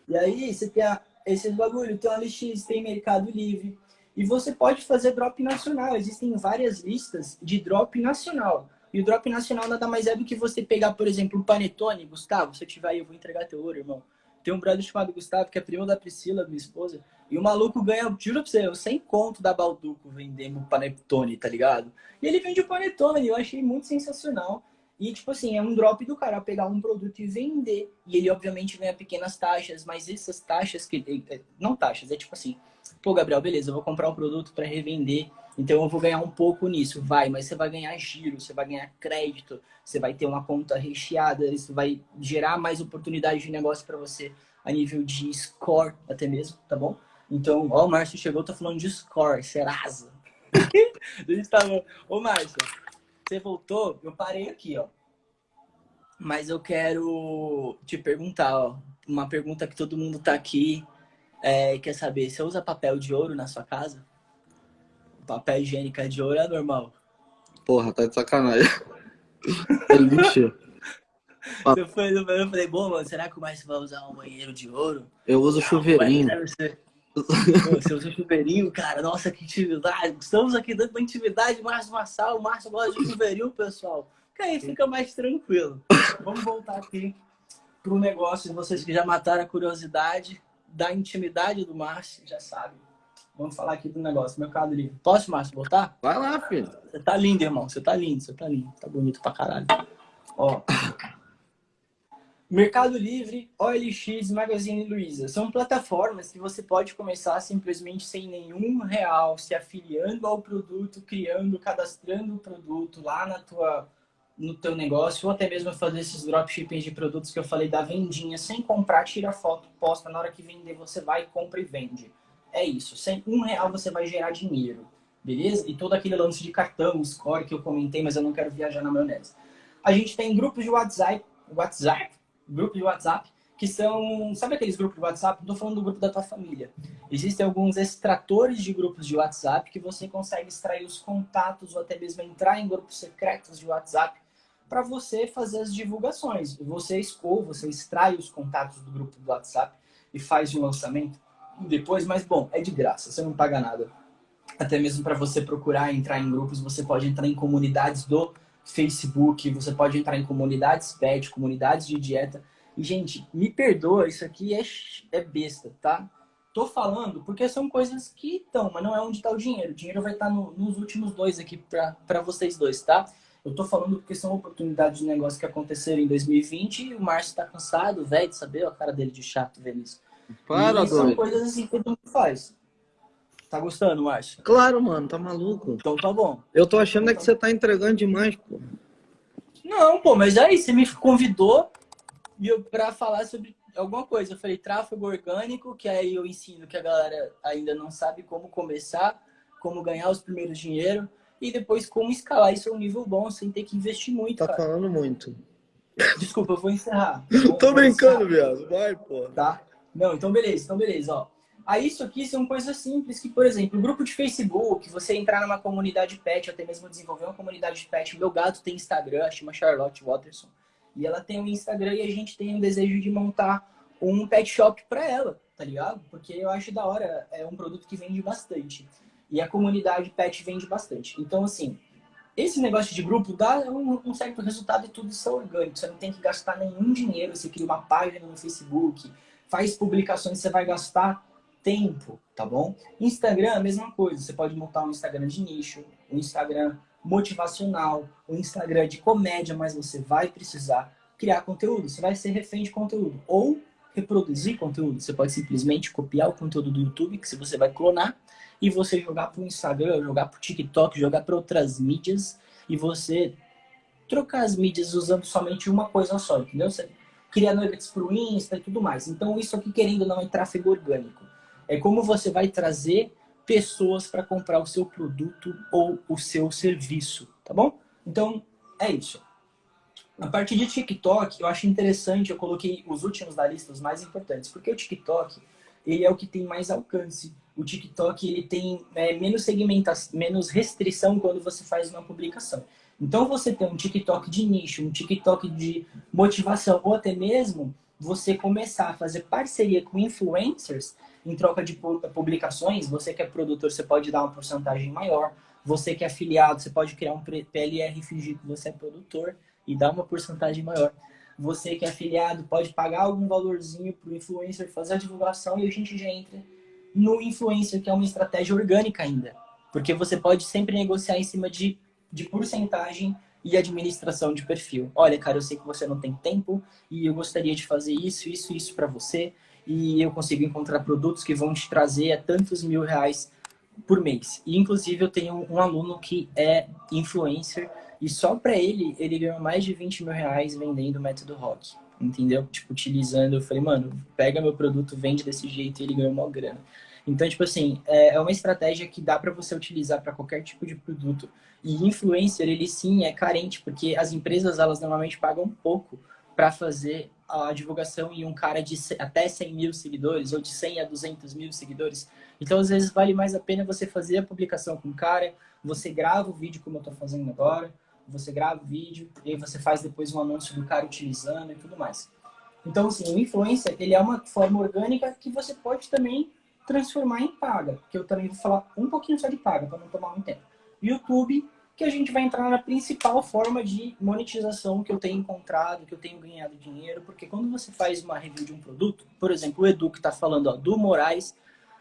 E aí você tem a, esse bagulho, tem LX, tem Mercado Livre. E você pode fazer drop nacional. Existem várias listas de drop nacional. E o drop nacional nada mais é do que você pegar, por exemplo, um panetone. Gustavo, se eu tiver aí, eu vou entregar teu ouro, irmão. Tem um brother chamado Gustavo, que é primo da Priscila, minha esposa. E o maluco ganha, juro pra você, eu 100 conto da Balduco vendendo panetone, tá ligado? E ele vende o panetone, eu achei muito sensacional. E, tipo assim, é um drop do cara pegar um produto e vender. E ele, obviamente, ganha pequenas taxas, mas essas taxas que. eh, Não taxas, é tipo assim, pô, Gabriel, beleza, eu vou comprar um produto para revender, então eu vou ganhar um pouco nisso. Vai, mas você vai ganhar giro, você vai ganhar crédito, você vai ter uma conta recheada, isso vai gerar mais oportunidade de negócio para você a nível de score, até mesmo, tá bom? Então, ó, o Márcio chegou, tá falando de score, Serasa. *laughs* Tava. Ô, Márcio, você voltou, eu parei aqui, ó. Mas eu quero te perguntar, ó. Uma pergunta que todo mundo tá aqui é, quer saber. Você usa papel de ouro na sua casa? Papel higiênico de ouro é normal. Porra, tá de sacanagem. É lixo. *laughs* Eu falei, eu falei, bom, mano, será que o Márcio vai usar um banheiro de ouro? Eu uso chuveirinho. Deve ser. Pô, usa chuveirinho, cara. Nossa, que intimidade. Estamos aqui dando uma intimidade, Márcio Massal. O Márcio gosta de chuveirinho, pessoal. Que aí fica mais tranquilo. Vamos voltar aqui pro negócio de vocês que já mataram a curiosidade da intimidade do Márcio, já sabem. Vamos falar aqui do negócio, Mercado Livre. Posso, Márcio, voltar? Vai lá, filho. Você tá lindo, irmão. Você tá lindo, você tá lindo. Tá bonito pra caralho. Ó. Mercado Livre, OLX, Magazine Luiza. São plataformas que você pode começar simplesmente sem nenhum real, se afiliando ao produto, criando, cadastrando o produto lá na tua, no teu negócio, ou até mesmo fazer esses dropshippings de produtos que eu falei da vendinha, sem comprar, tira foto, posta, na hora que vender você vai, compra e vende. É isso. Sem um real você vai gerar dinheiro. beleza? E todo aquele lance de cartão, score que eu comentei, mas eu não quero viajar na maionese. A gente tem grupos de WhatsApp, WhatsApp, grupo de WhatsApp, que são, sabe aqueles grupos de WhatsApp? Não tô falando do grupo da tua família. Existem alguns extratores de grupos de WhatsApp que você consegue extrair os contatos ou até mesmo entrar em grupos secretos de WhatsApp para você fazer as divulgações. Você escova, você extrai os contatos do grupo do WhatsApp e faz o lançamento depois, mas bom, é de graça, você não paga nada. Até mesmo para você procurar entrar em grupos, você pode entrar em comunidades do Facebook, você pode entrar em comunidades pet, comunidades de dieta. E, gente, me perdoa, isso aqui é, é besta, tá? Tô falando porque são coisas que estão, mas não é onde está o dinheiro. O dinheiro vai estar tá no, nos últimos dois aqui para vocês dois, tá? Eu tô falando porque são oportunidades de negócio que aconteceram em 2020 e o Márcio tá cansado, velho, de saber a cara dele de chato vendo isso. Para, e são coisas assim que todo mundo faz. Tá gostando, Márcio? Claro, mano, tá maluco. Então tá bom. Eu tô achando então, é que você tá entregando demais, pô. Não, pô, mas aí você me convidou pra falar sobre alguma coisa. Eu falei tráfego orgânico, que aí eu ensino que a galera ainda não sabe como começar, como ganhar os primeiros dinheiro e depois como escalar isso a um nível bom sem ter que investir muito. Tá cara. falando muito. Desculpa, eu vou encerrar. *laughs* Tô brincando, viado. Vai, pô. Tá? Não, então beleza, então beleza, ó. Aí isso aqui são coisas simples que, por exemplo, o grupo de Facebook, você entrar numa comunidade pet, até mesmo desenvolver uma comunidade de pet. Meu gato tem Instagram, chama Charlotte Watterson. E ela tem um Instagram e a gente tem um desejo de montar um pet shop para ela, tá ligado? Porque eu acho da hora, é um produto que vende bastante. E a comunidade pet vende bastante. Então, assim, esse negócio de grupo dá um, um certo resultado e tudo isso é orgânico. Você não tem que gastar nenhum dinheiro. Você cria uma página no Facebook, faz publicações, você vai gastar tempo, tá bom? Instagram, a mesma coisa. Você pode montar um Instagram de nicho, um Instagram motivacional, um Instagram de comédia, mas você vai precisar criar conteúdo. Você vai ser refém de conteúdo. Ou reproduzir conteúdo. Você pode simplesmente copiar o conteúdo do YouTube, que você vai clonar, e você jogar para o Instagram, jogar para o TikTok, jogar para outras mídias, e você trocar as mídias usando somente uma coisa só, entendeu? Você cria nuggets para o Insta e tudo mais. Então, isso aqui, querendo ou não, é tráfego orgânico. É como você vai trazer pessoas para comprar o seu produto ou o seu serviço, tá bom? Então, é isso. A partir de TikTok, eu acho interessante, eu coloquei os últimos da lista, os mais importantes, porque o TikTok, ele é o que tem mais alcance. O TikTok, ele tem é, menos segmentação, menos restrição quando você faz uma publicação. Então, você tem um TikTok de nicho, um TikTok de motivação, ou até mesmo você começar a fazer parceria com influencers em troca de publicações, você que é produtor, você pode dar uma porcentagem maior. Você que é afiliado, você pode criar um PLR fingir que você é produtor e dar uma porcentagem maior. Você que é afiliado pode pagar algum valorzinho para o influencer fazer a divulgação e a gente já entra no influencer, que é uma estratégia orgânica ainda. Porque você pode sempre negociar em cima de, de porcentagem e administração de perfil. Olha, cara, eu sei que você não tem tempo e eu gostaria de fazer isso, isso, isso para você e eu consigo encontrar produtos que vão te trazer a tantos mil reais por mês. E, inclusive, eu tenho um aluno que é influencer e só para ele, ele ganhou mais de 20 mil reais vendendo o método rock. Entendeu? Tipo, utilizando, eu falei, mano, pega meu produto, vende desse jeito e ele ganhou uma grana. Então, tipo assim, é, é uma estratégia que dá para você utilizar para qualquer tipo de produto. E influencer, ele sim é carente, porque as empresas, elas normalmente pagam pouco para fazer a divulgação em um cara de até 100 mil seguidores ou de 100 a 200 mil seguidores. Então, às vezes, vale mais a pena você fazer a publicação com o cara, você grava o vídeo como eu estou fazendo agora, você grava o vídeo e aí você faz depois um anúncio do cara utilizando e tudo mais. Então, assim, o influencer, ele é uma forma orgânica que você pode também transformar em paga, que eu também vou falar um pouquinho só de paga, para não tomar muito tempo. YouTube que a gente vai entrar na principal forma de monetização que eu tenho encontrado, que eu tenho ganhado dinheiro, porque quando você faz uma review de um produto, por exemplo, o Edu que está falando ó, do Moraes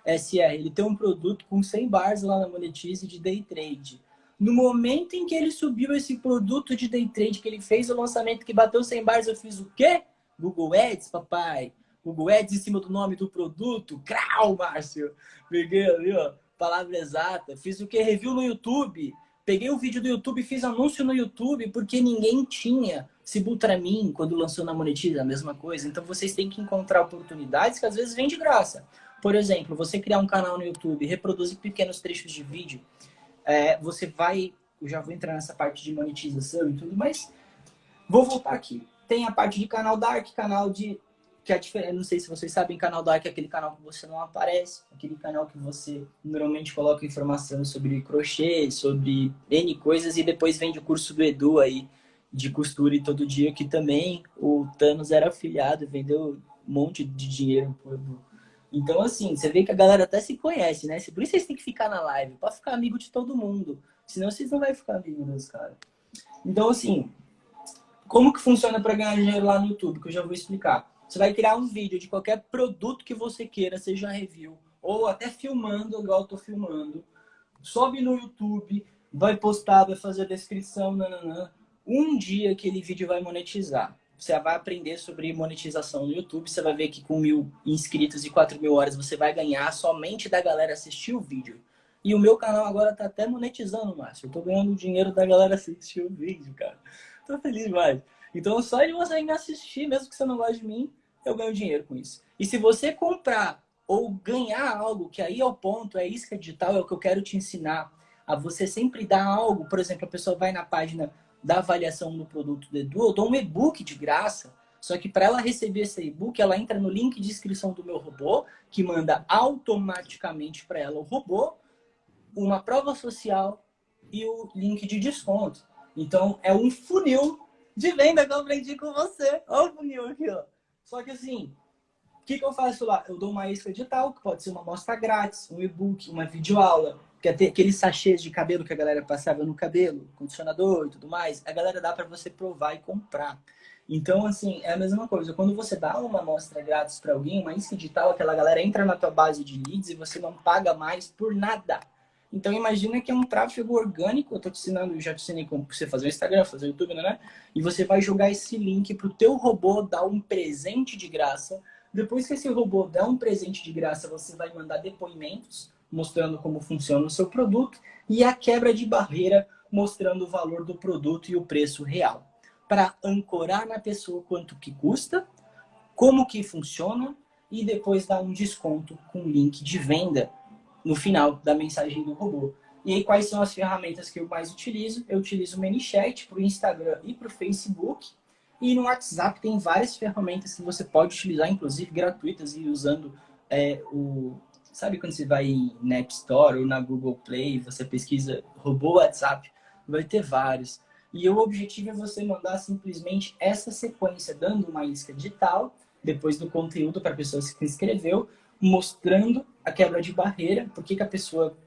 SR, ele tem um produto com 100 bars lá na Monetize de day trade. No momento em que ele subiu esse produto de day trade, que ele fez o lançamento que bateu 100 bars, eu fiz o quê? Google Ads, papai. Google Ads em cima do nome do produto. Crau, Márcio. Peguei ali, ó, palavra exata. Fiz o que? Review no YouTube Peguei o vídeo do YouTube, fiz anúncio no YouTube, porque ninguém tinha Sibutramim quando lançou na Monetiza, a mesma coisa. Então vocês têm que encontrar oportunidades que às vezes vêm de graça. Por exemplo, você criar um canal no YouTube, reproduzir pequenos trechos de vídeo, é, você vai... Eu já vou entrar nessa parte de monetização e tudo, mas vou voltar aqui. Tem a parte de canal Dark, canal de que a diferença, não sei se vocês sabem, canal Dark é aquele canal que você não aparece, aquele canal que você normalmente coloca informação sobre crochê, sobre N coisas e depois vende o curso do Edu aí de costura e todo dia, que também o Thanos era afiliado, vendeu um monte de dinheiro pro Edu. Então, assim, você vê que a galera até se conhece, né? Por isso vocês têm que ficar na live, para ficar amigo de todo mundo. Senão vocês não vão ficar amigos dos caras. Então, assim, como que funciona para ganhar dinheiro lá no YouTube? Que eu já vou explicar. Você vai criar um vídeo de qualquer produto que você queira, seja review, ou até filmando, igual eu tô filmando. Sobe no YouTube, vai postar, vai fazer a descrição, nananã. Um dia aquele vídeo vai monetizar. Você vai aprender sobre monetização no YouTube, você vai ver que com mil inscritos e quatro mil horas você vai ganhar somente da galera assistir o vídeo. E o meu canal agora tá até monetizando, Márcio. Eu tô ganhando dinheiro da galera assistir o vídeo, cara. Tô feliz demais. Então só de você me assistir, mesmo que você não goste de mim, eu ganho dinheiro com isso. E se você comprar ou ganhar algo, que aí é o ponto, é isca digital, é o que eu quero te ensinar, a você sempre dar algo, por exemplo, a pessoa vai na página da avaliação do produto do Edu, eu dou um e-book de graça, só que para ela receber esse e-book, ela entra no link de inscrição do meu robô, que manda automaticamente para ela o robô, uma prova social e o link de desconto. Então, é um funil de venda que eu aprendi com você. Olha o funil aqui, ó. Só que assim, o que, que eu faço lá? Eu dou uma isca digital, que pode ser uma amostra grátis, um e-book, uma videoaula, que é aqueles sachês de cabelo que a galera passava no cabelo, condicionador e tudo mais, a galera dá para você provar e comprar. Então, assim, é a mesma coisa. Quando você dá uma amostra grátis para alguém, uma isca digital, aquela galera entra na tua base de leads e você não paga mais por nada. Então imagina que é um tráfego orgânico, eu estou te ensinando, já te ensinei como você fazer o Instagram, fazer o YouTube, né? E você vai jogar esse link para o teu robô dar um presente de graça. Depois que esse robô der um presente de graça, você vai mandar depoimentos mostrando como funciona o seu produto e a quebra de barreira mostrando o valor do produto e o preço real. Para ancorar na pessoa quanto que custa, como que funciona e depois dar um desconto com link de venda no final da mensagem do robô. E aí, quais são as ferramentas que eu mais utilizo? Eu utilizo o ManyChat para o Instagram e para o Facebook. E no WhatsApp tem várias ferramentas que você pode utilizar, inclusive gratuitas, e usando é, o... Sabe quando você vai na App Store ou na Google Play, você pesquisa robô WhatsApp, vai ter vários. E o objetivo é você mandar simplesmente essa sequência, dando uma isca digital, depois do conteúdo para a pessoa que se inscreveu, mostrando a quebra de barreira, por que, que a pessoa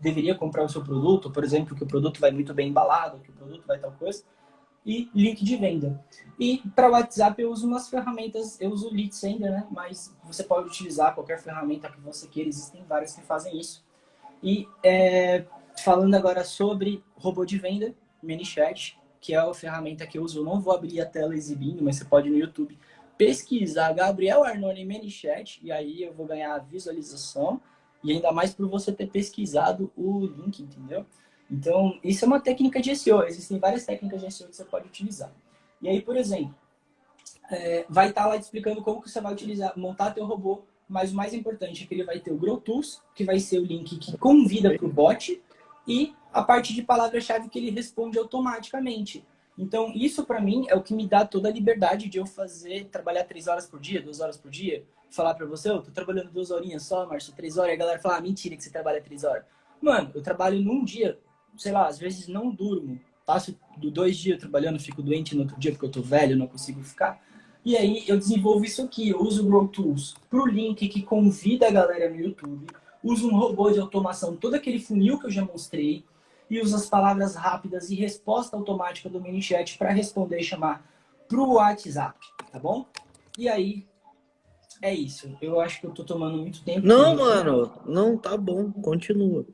deveria comprar o seu produto, por exemplo, que o produto vai muito bem embalado, que o produto vai tal coisa, e link de venda. E para WhatsApp eu uso umas ferramentas, eu uso o Lead né? mas você pode utilizar qualquer ferramenta que você queira, existem várias que fazem isso. E é, falando agora sobre robô de venda, ManyChat, que é a ferramenta que eu uso, eu não vou abrir a tela exibindo, mas você pode no YouTube pesquisar Gabriel Arnone ManyChat e aí eu vou ganhar a visualização e ainda mais por você ter pesquisado o link, entendeu? Então, isso é uma técnica de SEO. Existem várias técnicas de SEO que você pode utilizar. E aí, por exemplo, é, vai estar tá lá explicando como que você vai utilizar, montar teu robô, mas o mais importante é que ele vai ter o Grow Tools, que vai ser o link que convida para o bot, e a parte de palavra-chave que ele responde automaticamente. Então, isso para mim é o que me dá toda a liberdade de eu fazer, trabalhar três horas por dia, duas horas por dia, falar para você, eu tô trabalhando duas horinhas só, Márcio, três horas, e a galera fala, ah, mentira que você trabalha três horas. Mano, eu trabalho num dia, sei lá, às vezes não durmo, passo dois dias trabalhando, fico doente no outro dia porque eu tô velho, não consigo ficar. E aí eu desenvolvo isso aqui, eu uso o Grow Tools pro link que convida a galera no YouTube, uso um robô de automação, todo aquele funil que eu já mostrei, e usa as palavras rápidas e resposta automática do MiniChat para responder e chamar para o WhatsApp, tá bom? E aí, é isso. Eu acho que eu tô tomando muito tempo. Não, mano, não, tá bom, continua.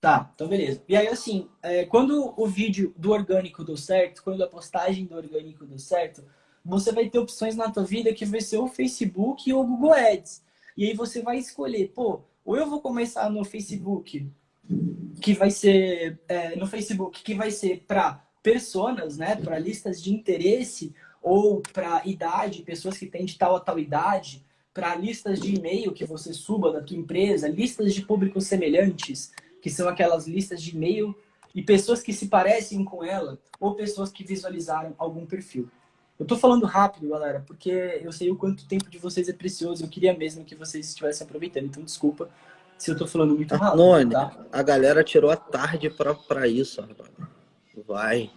Tá, então beleza. E aí, assim, é, quando o vídeo do orgânico deu certo, quando a postagem do orgânico deu certo, você vai ter opções na tua vida que vai ser o Facebook ou o Google Ads. E aí você vai escolher, pô, ou eu vou começar no Facebook que vai ser é, no Facebook, que vai ser para pessoas, né, para listas de interesse ou para idade, pessoas que têm de tal a tal idade, para listas de e-mail que você suba da tua empresa, listas de públicos semelhantes, que são aquelas listas de e-mail e pessoas que se parecem com ela ou pessoas que visualizaram algum perfil. Eu tô falando rápido, galera, porque eu sei o quanto tempo de vocês é precioso. Eu queria mesmo que vocês estivessem aproveitando. Então, desculpa se eu tô falando muito rápido. Arnone, tá? a galera tirou a tarde pra, pra isso, Arnone. Vai.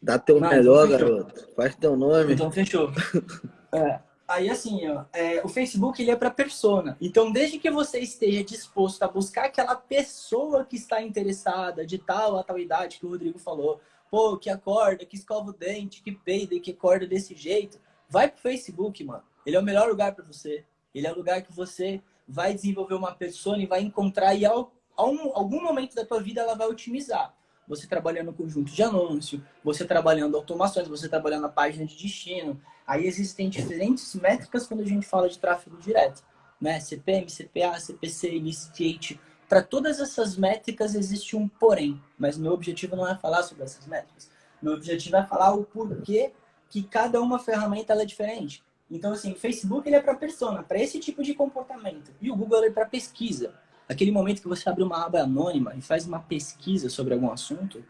Dá teu Não, melhor, então garoto. Faz teu nome. Então, fechou. *laughs* é, aí, assim, ó, é, o Facebook ele é para persona. Então, desde que você esteja disposto a buscar aquela pessoa que está interessada de tal a tal idade que o Rodrigo falou, pô, que acorda, que escova o dente, que peida e que acorda desse jeito, vai pro Facebook, mano. Ele é o melhor lugar para você. Ele é o lugar que você vai desenvolver uma persona e vai encontrar e ao, ao, algum momento da tua vida ela vai otimizar. Você trabalhando conjunto de anúncio, você trabalhando automações, você trabalhando a página de destino. Aí existem diferentes métricas quando a gente fala de tráfego direto, né? CPM, CPA, CPC, Initiate, para todas essas métricas existe um porém, mas meu objetivo não é falar sobre essas métricas. Meu objetivo é falar o porquê que cada uma ferramenta é diferente. Então, assim, o Facebook ele é para persona, para esse tipo de comportamento. E o Google é para pesquisa. Aquele momento que você abre uma aba anônima e faz uma pesquisa sobre algum assunto,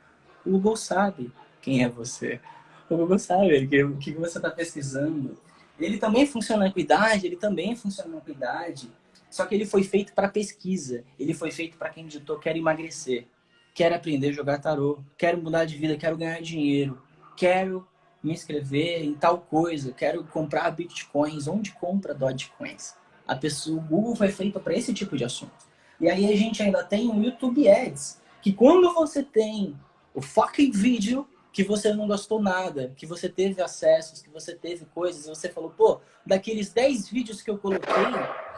o Google sabe quem é você. O Google sabe o que, você está pesquisando. Ele também funciona com idade, ele também funciona com idade. Só que ele foi feito para pesquisa. Ele foi feito para quem digitou quer emagrecer, quer aprender a jogar tarô, quero mudar de vida, quero ganhar dinheiro, quero me inscrever em tal coisa, quero comprar bitcoins. Onde compra Dogecoins? A pessoa, o Google foi feito para esse tipo de assunto. E aí a gente ainda tem o YouTube Ads, que quando você tem o fucking vídeo que você não gostou nada, que você teve acessos, que você teve coisas, você falou, pô, daqueles 10 vídeos que eu coloquei,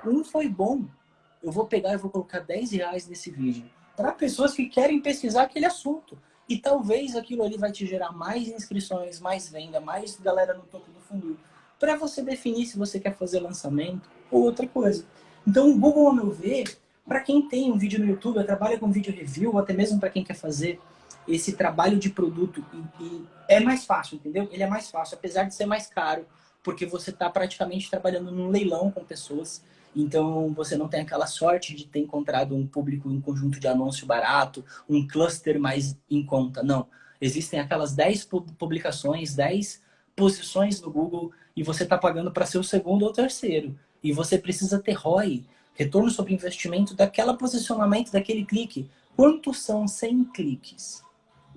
um foi bom. Eu vou pegar e vou colocar 10 reais nesse vídeo. Para pessoas que querem pesquisar aquele assunto. E talvez aquilo ali vai te gerar mais inscrições, mais venda, mais galera no topo do funil. Para você definir se você quer fazer lançamento ou outra coisa. Então o Google, ao meu ver, para quem tem um vídeo no YouTube, trabalha com vídeo review, ou até mesmo para quem quer fazer esse trabalho de produto, e, e é mais fácil, entendeu? Ele é mais fácil, apesar de ser mais caro, porque você está praticamente trabalhando num leilão com pessoas então, você não tem aquela sorte de ter encontrado um público, um conjunto de anúncio barato, um cluster mais em conta. Não. Existem aquelas 10 publicações, 10 posições no Google e você está pagando para ser o segundo ou terceiro. E você precisa ter ROI, retorno sobre investimento, daquela posicionamento, daquele clique. Quantos são 100 cliques?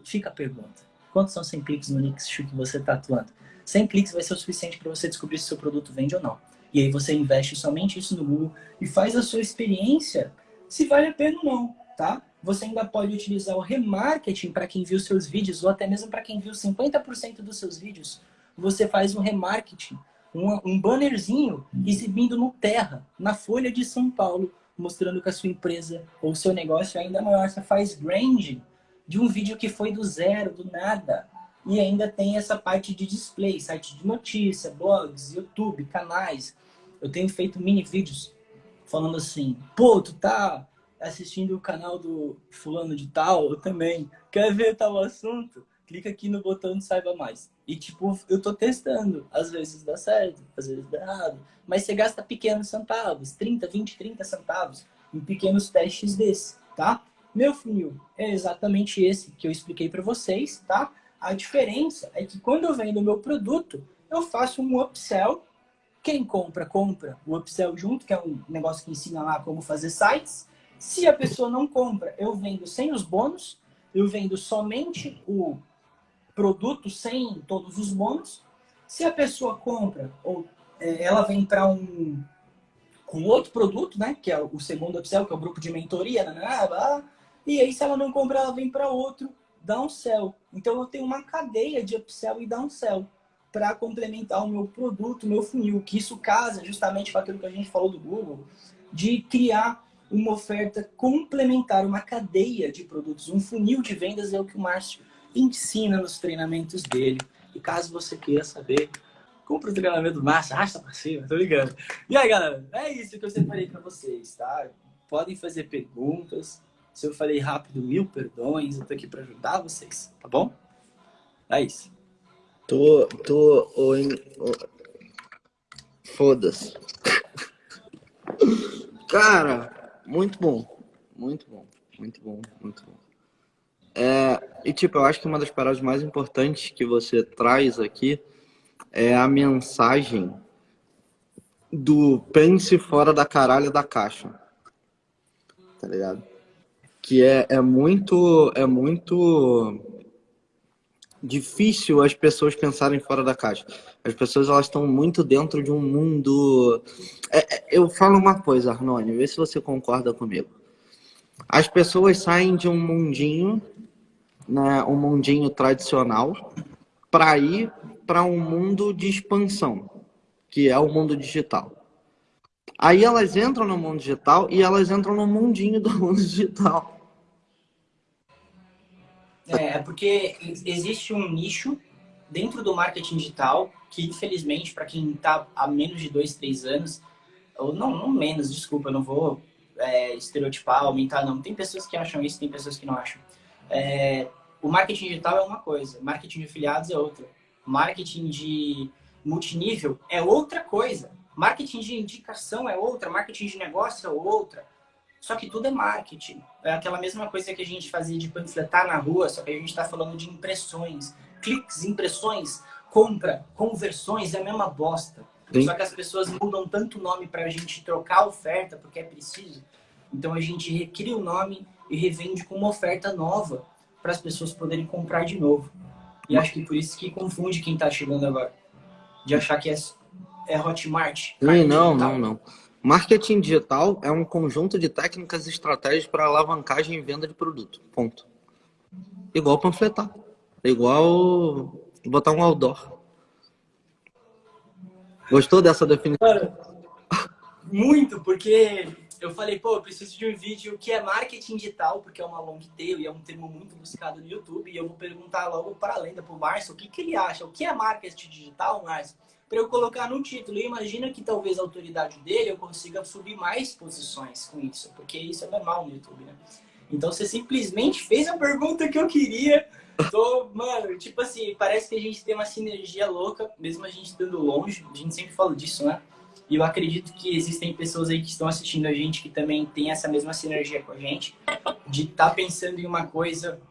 Fica a pergunta. Quantos são 100 cliques no nicho que você está atuando? 100 cliques vai ser o suficiente para você descobrir se seu produto vende ou não. E aí você investe somente isso no Google e faz a sua experiência se vale a pena ou não, tá? Você ainda pode utilizar o remarketing para quem viu seus vídeos ou até mesmo para quem viu 50% dos seus vídeos. Você faz um remarketing, um, um bannerzinho exibindo no Terra, na Folha de São Paulo, mostrando que a sua empresa ou seu negócio é ainda maior. Você faz branding de um vídeo que foi do zero, do nada. E ainda tem essa parte de display, site de notícia, blogs, YouTube, canais. Eu tenho feito mini vídeos falando assim, pô, tu tá assistindo o canal do fulano de tal, eu também. Quer ver tal assunto? Clica aqui no botão de saiba mais. E tipo, eu tô testando. Às vezes dá certo, às vezes dá errado. Mas você gasta pequenos centavos, 30, 20, 30 centavos em pequenos testes desse, tá? Meu funil é exatamente esse que eu expliquei para vocês, tá? A diferença é que quando eu vendo o meu produto, eu faço um upsell quem compra, compra o upsell junto, que é um negócio que ensina lá como fazer sites. Se a pessoa não compra, eu vendo sem os bônus, eu vendo somente o produto sem todos os bônus. Se a pessoa compra, ou é, ela vem para um com outro produto, né, que é o segundo upsell, que é o grupo de mentoria, né, né, né e aí se ela não compra, ela vem para outro downsell. Então eu tenho uma cadeia de upsell e downsell para complementar o meu produto, o meu funil, que isso casa justamente com aquilo que a gente falou do Google, de criar uma oferta complementar, uma cadeia de produtos. Um funil de vendas é o que o Márcio ensina nos treinamentos dele. E caso você queira saber, compra o treinamento do Márcio, arrasta para cima, tô ligando. E aí, galera, é isso que eu separei para vocês, tá? Podem fazer perguntas. Se eu falei rápido, mil perdões, eu tô aqui para ajudar vocês, tá bom? É isso. Tô. tô. Foda-se. Cara, muito bom. Muito bom. Muito bom, muito bom. É, e tipo, eu acho que uma das paradas mais importantes que você traz aqui é a mensagem do pense fora da caralho da caixa. Tá ligado? Que é, é muito é muito difícil as pessoas pensarem fora da caixa. As pessoas elas estão muito dentro de um mundo. É, é eu falo uma coisa, Arnone, vê se você concorda comigo. As pessoas saem de um mundinho né, um mundinho tradicional para ir para um mundo de expansão, que é o mundo digital. Aí elas entram no mundo digital e elas entram no mundinho do mundo digital. É, é porque existe um nicho dentro do marketing digital que, infelizmente, para quem está há menos de dois, três anos, ou não, não menos, desculpa, não vou é, estereotipar, aumentar, não. Tem pessoas que acham isso, tem pessoas que não acham. É, o marketing digital é uma coisa, marketing de afiliados é outra. Marketing de multinível é outra coisa. Marketing de indicação é outra, marketing de negócio é outra. Só que tudo é marketing. É aquela mesma coisa que a gente fazia de panfletar na rua, só que a gente está falando de impressões. Cliques, impressões, compra, conversões, é a mesma bosta. Sim. Só que as pessoas mudam tanto o nome para a gente trocar a oferta, porque é preciso. Então a gente recria o nome e revende com uma oferta nova para as pessoas poderem comprar de novo. E acho que por isso que confunde quem está chegando agora. De achar que é, é Hotmart. Sim, não, não, não. Marketing digital é um conjunto de técnicas e estratégias para alavancagem e venda de produto. Ponto. Igual panfletar. Igual botar um outdoor. Gostou dessa definição? Cara, muito, porque eu falei, pô, eu preciso de um vídeo que é marketing digital, porque é uma long tail e é um termo muito buscado no YouTube. E eu vou perguntar logo para a lenda, para o Márcio, o que, que ele acha? O que é marketing digital, Márcio? Para eu colocar no título. E imagina que talvez a autoridade dele eu consiga subir mais posições com isso, porque isso é normal no YouTube, né? Então você simplesmente fez a pergunta que eu queria. Tô, mano, tipo assim, parece que a gente tem uma sinergia louca, mesmo a gente estando longe. A gente sempre fala disso, né? E eu acredito que existem pessoas aí que estão assistindo a gente que também tem essa mesma sinergia com a gente, de estar tá pensando em uma coisa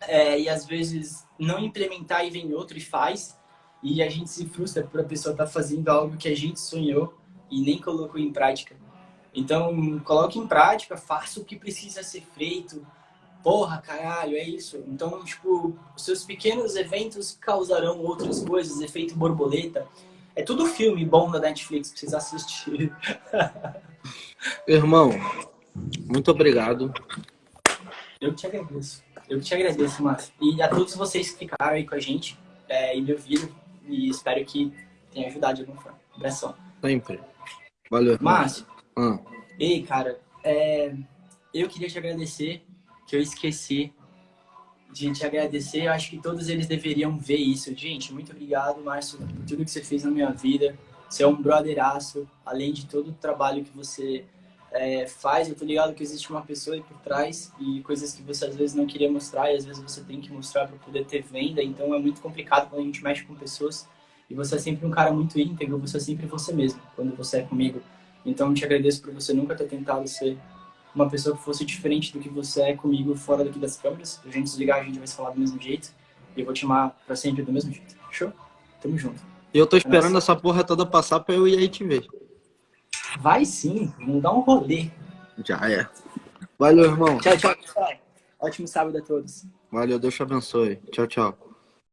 é, e às vezes não implementar e vem outro e faz. E a gente se frustra por a pessoa estar tá fazendo algo que a gente sonhou e nem colocou em prática. Então, coloque em prática, faça o que precisa ser feito. Porra, caralho, é isso. Então, tipo, seus pequenos eventos causarão outras coisas, efeito borboleta. É tudo filme bom da Netflix pra vocês assistirem. *laughs* Irmão, muito obrigado. Eu te agradeço. Eu te agradeço, Márcio. E a todos vocês que ficaram aí com a gente é, e me ouviram. E espero que tenha ajudado de alguma forma. Abração. Sempre. Valeu. Márcio. Ah. Ei, cara. É, eu queria te agradecer, que eu esqueci de te agradecer. Eu acho que todos eles deveriam ver isso. Gente, muito obrigado, Márcio, por tudo que você fez na minha vida. Você é um brotheraço, além de todo o trabalho que você é, faz. Eu tô ligado que existe uma pessoa aí por trás e coisas que você às vezes não queria mostrar e às vezes você tem que mostrar para poder ter venda. Então é muito complicado quando a gente mexe com pessoas. E você é sempre um cara muito íntegro, você é sempre você mesmo quando você é comigo. Então eu te agradeço por você nunca ter tentado ser uma pessoa que fosse diferente do que você é comigo fora daqui das câmeras. A gente desligar, a gente vai se falar do mesmo jeito. E eu vou te amar pra sempre do mesmo jeito. Show? Tamo junto. Eu tô esperando essa porra toda passar pra eu ir aí te ver. Vai sim, vamos dar um rolê. Já é. Valeu, irmão. Tchau, tchau, tchau. Ótimo sábado a todos. Valeu, Deus te abençoe. Tchau, tchau.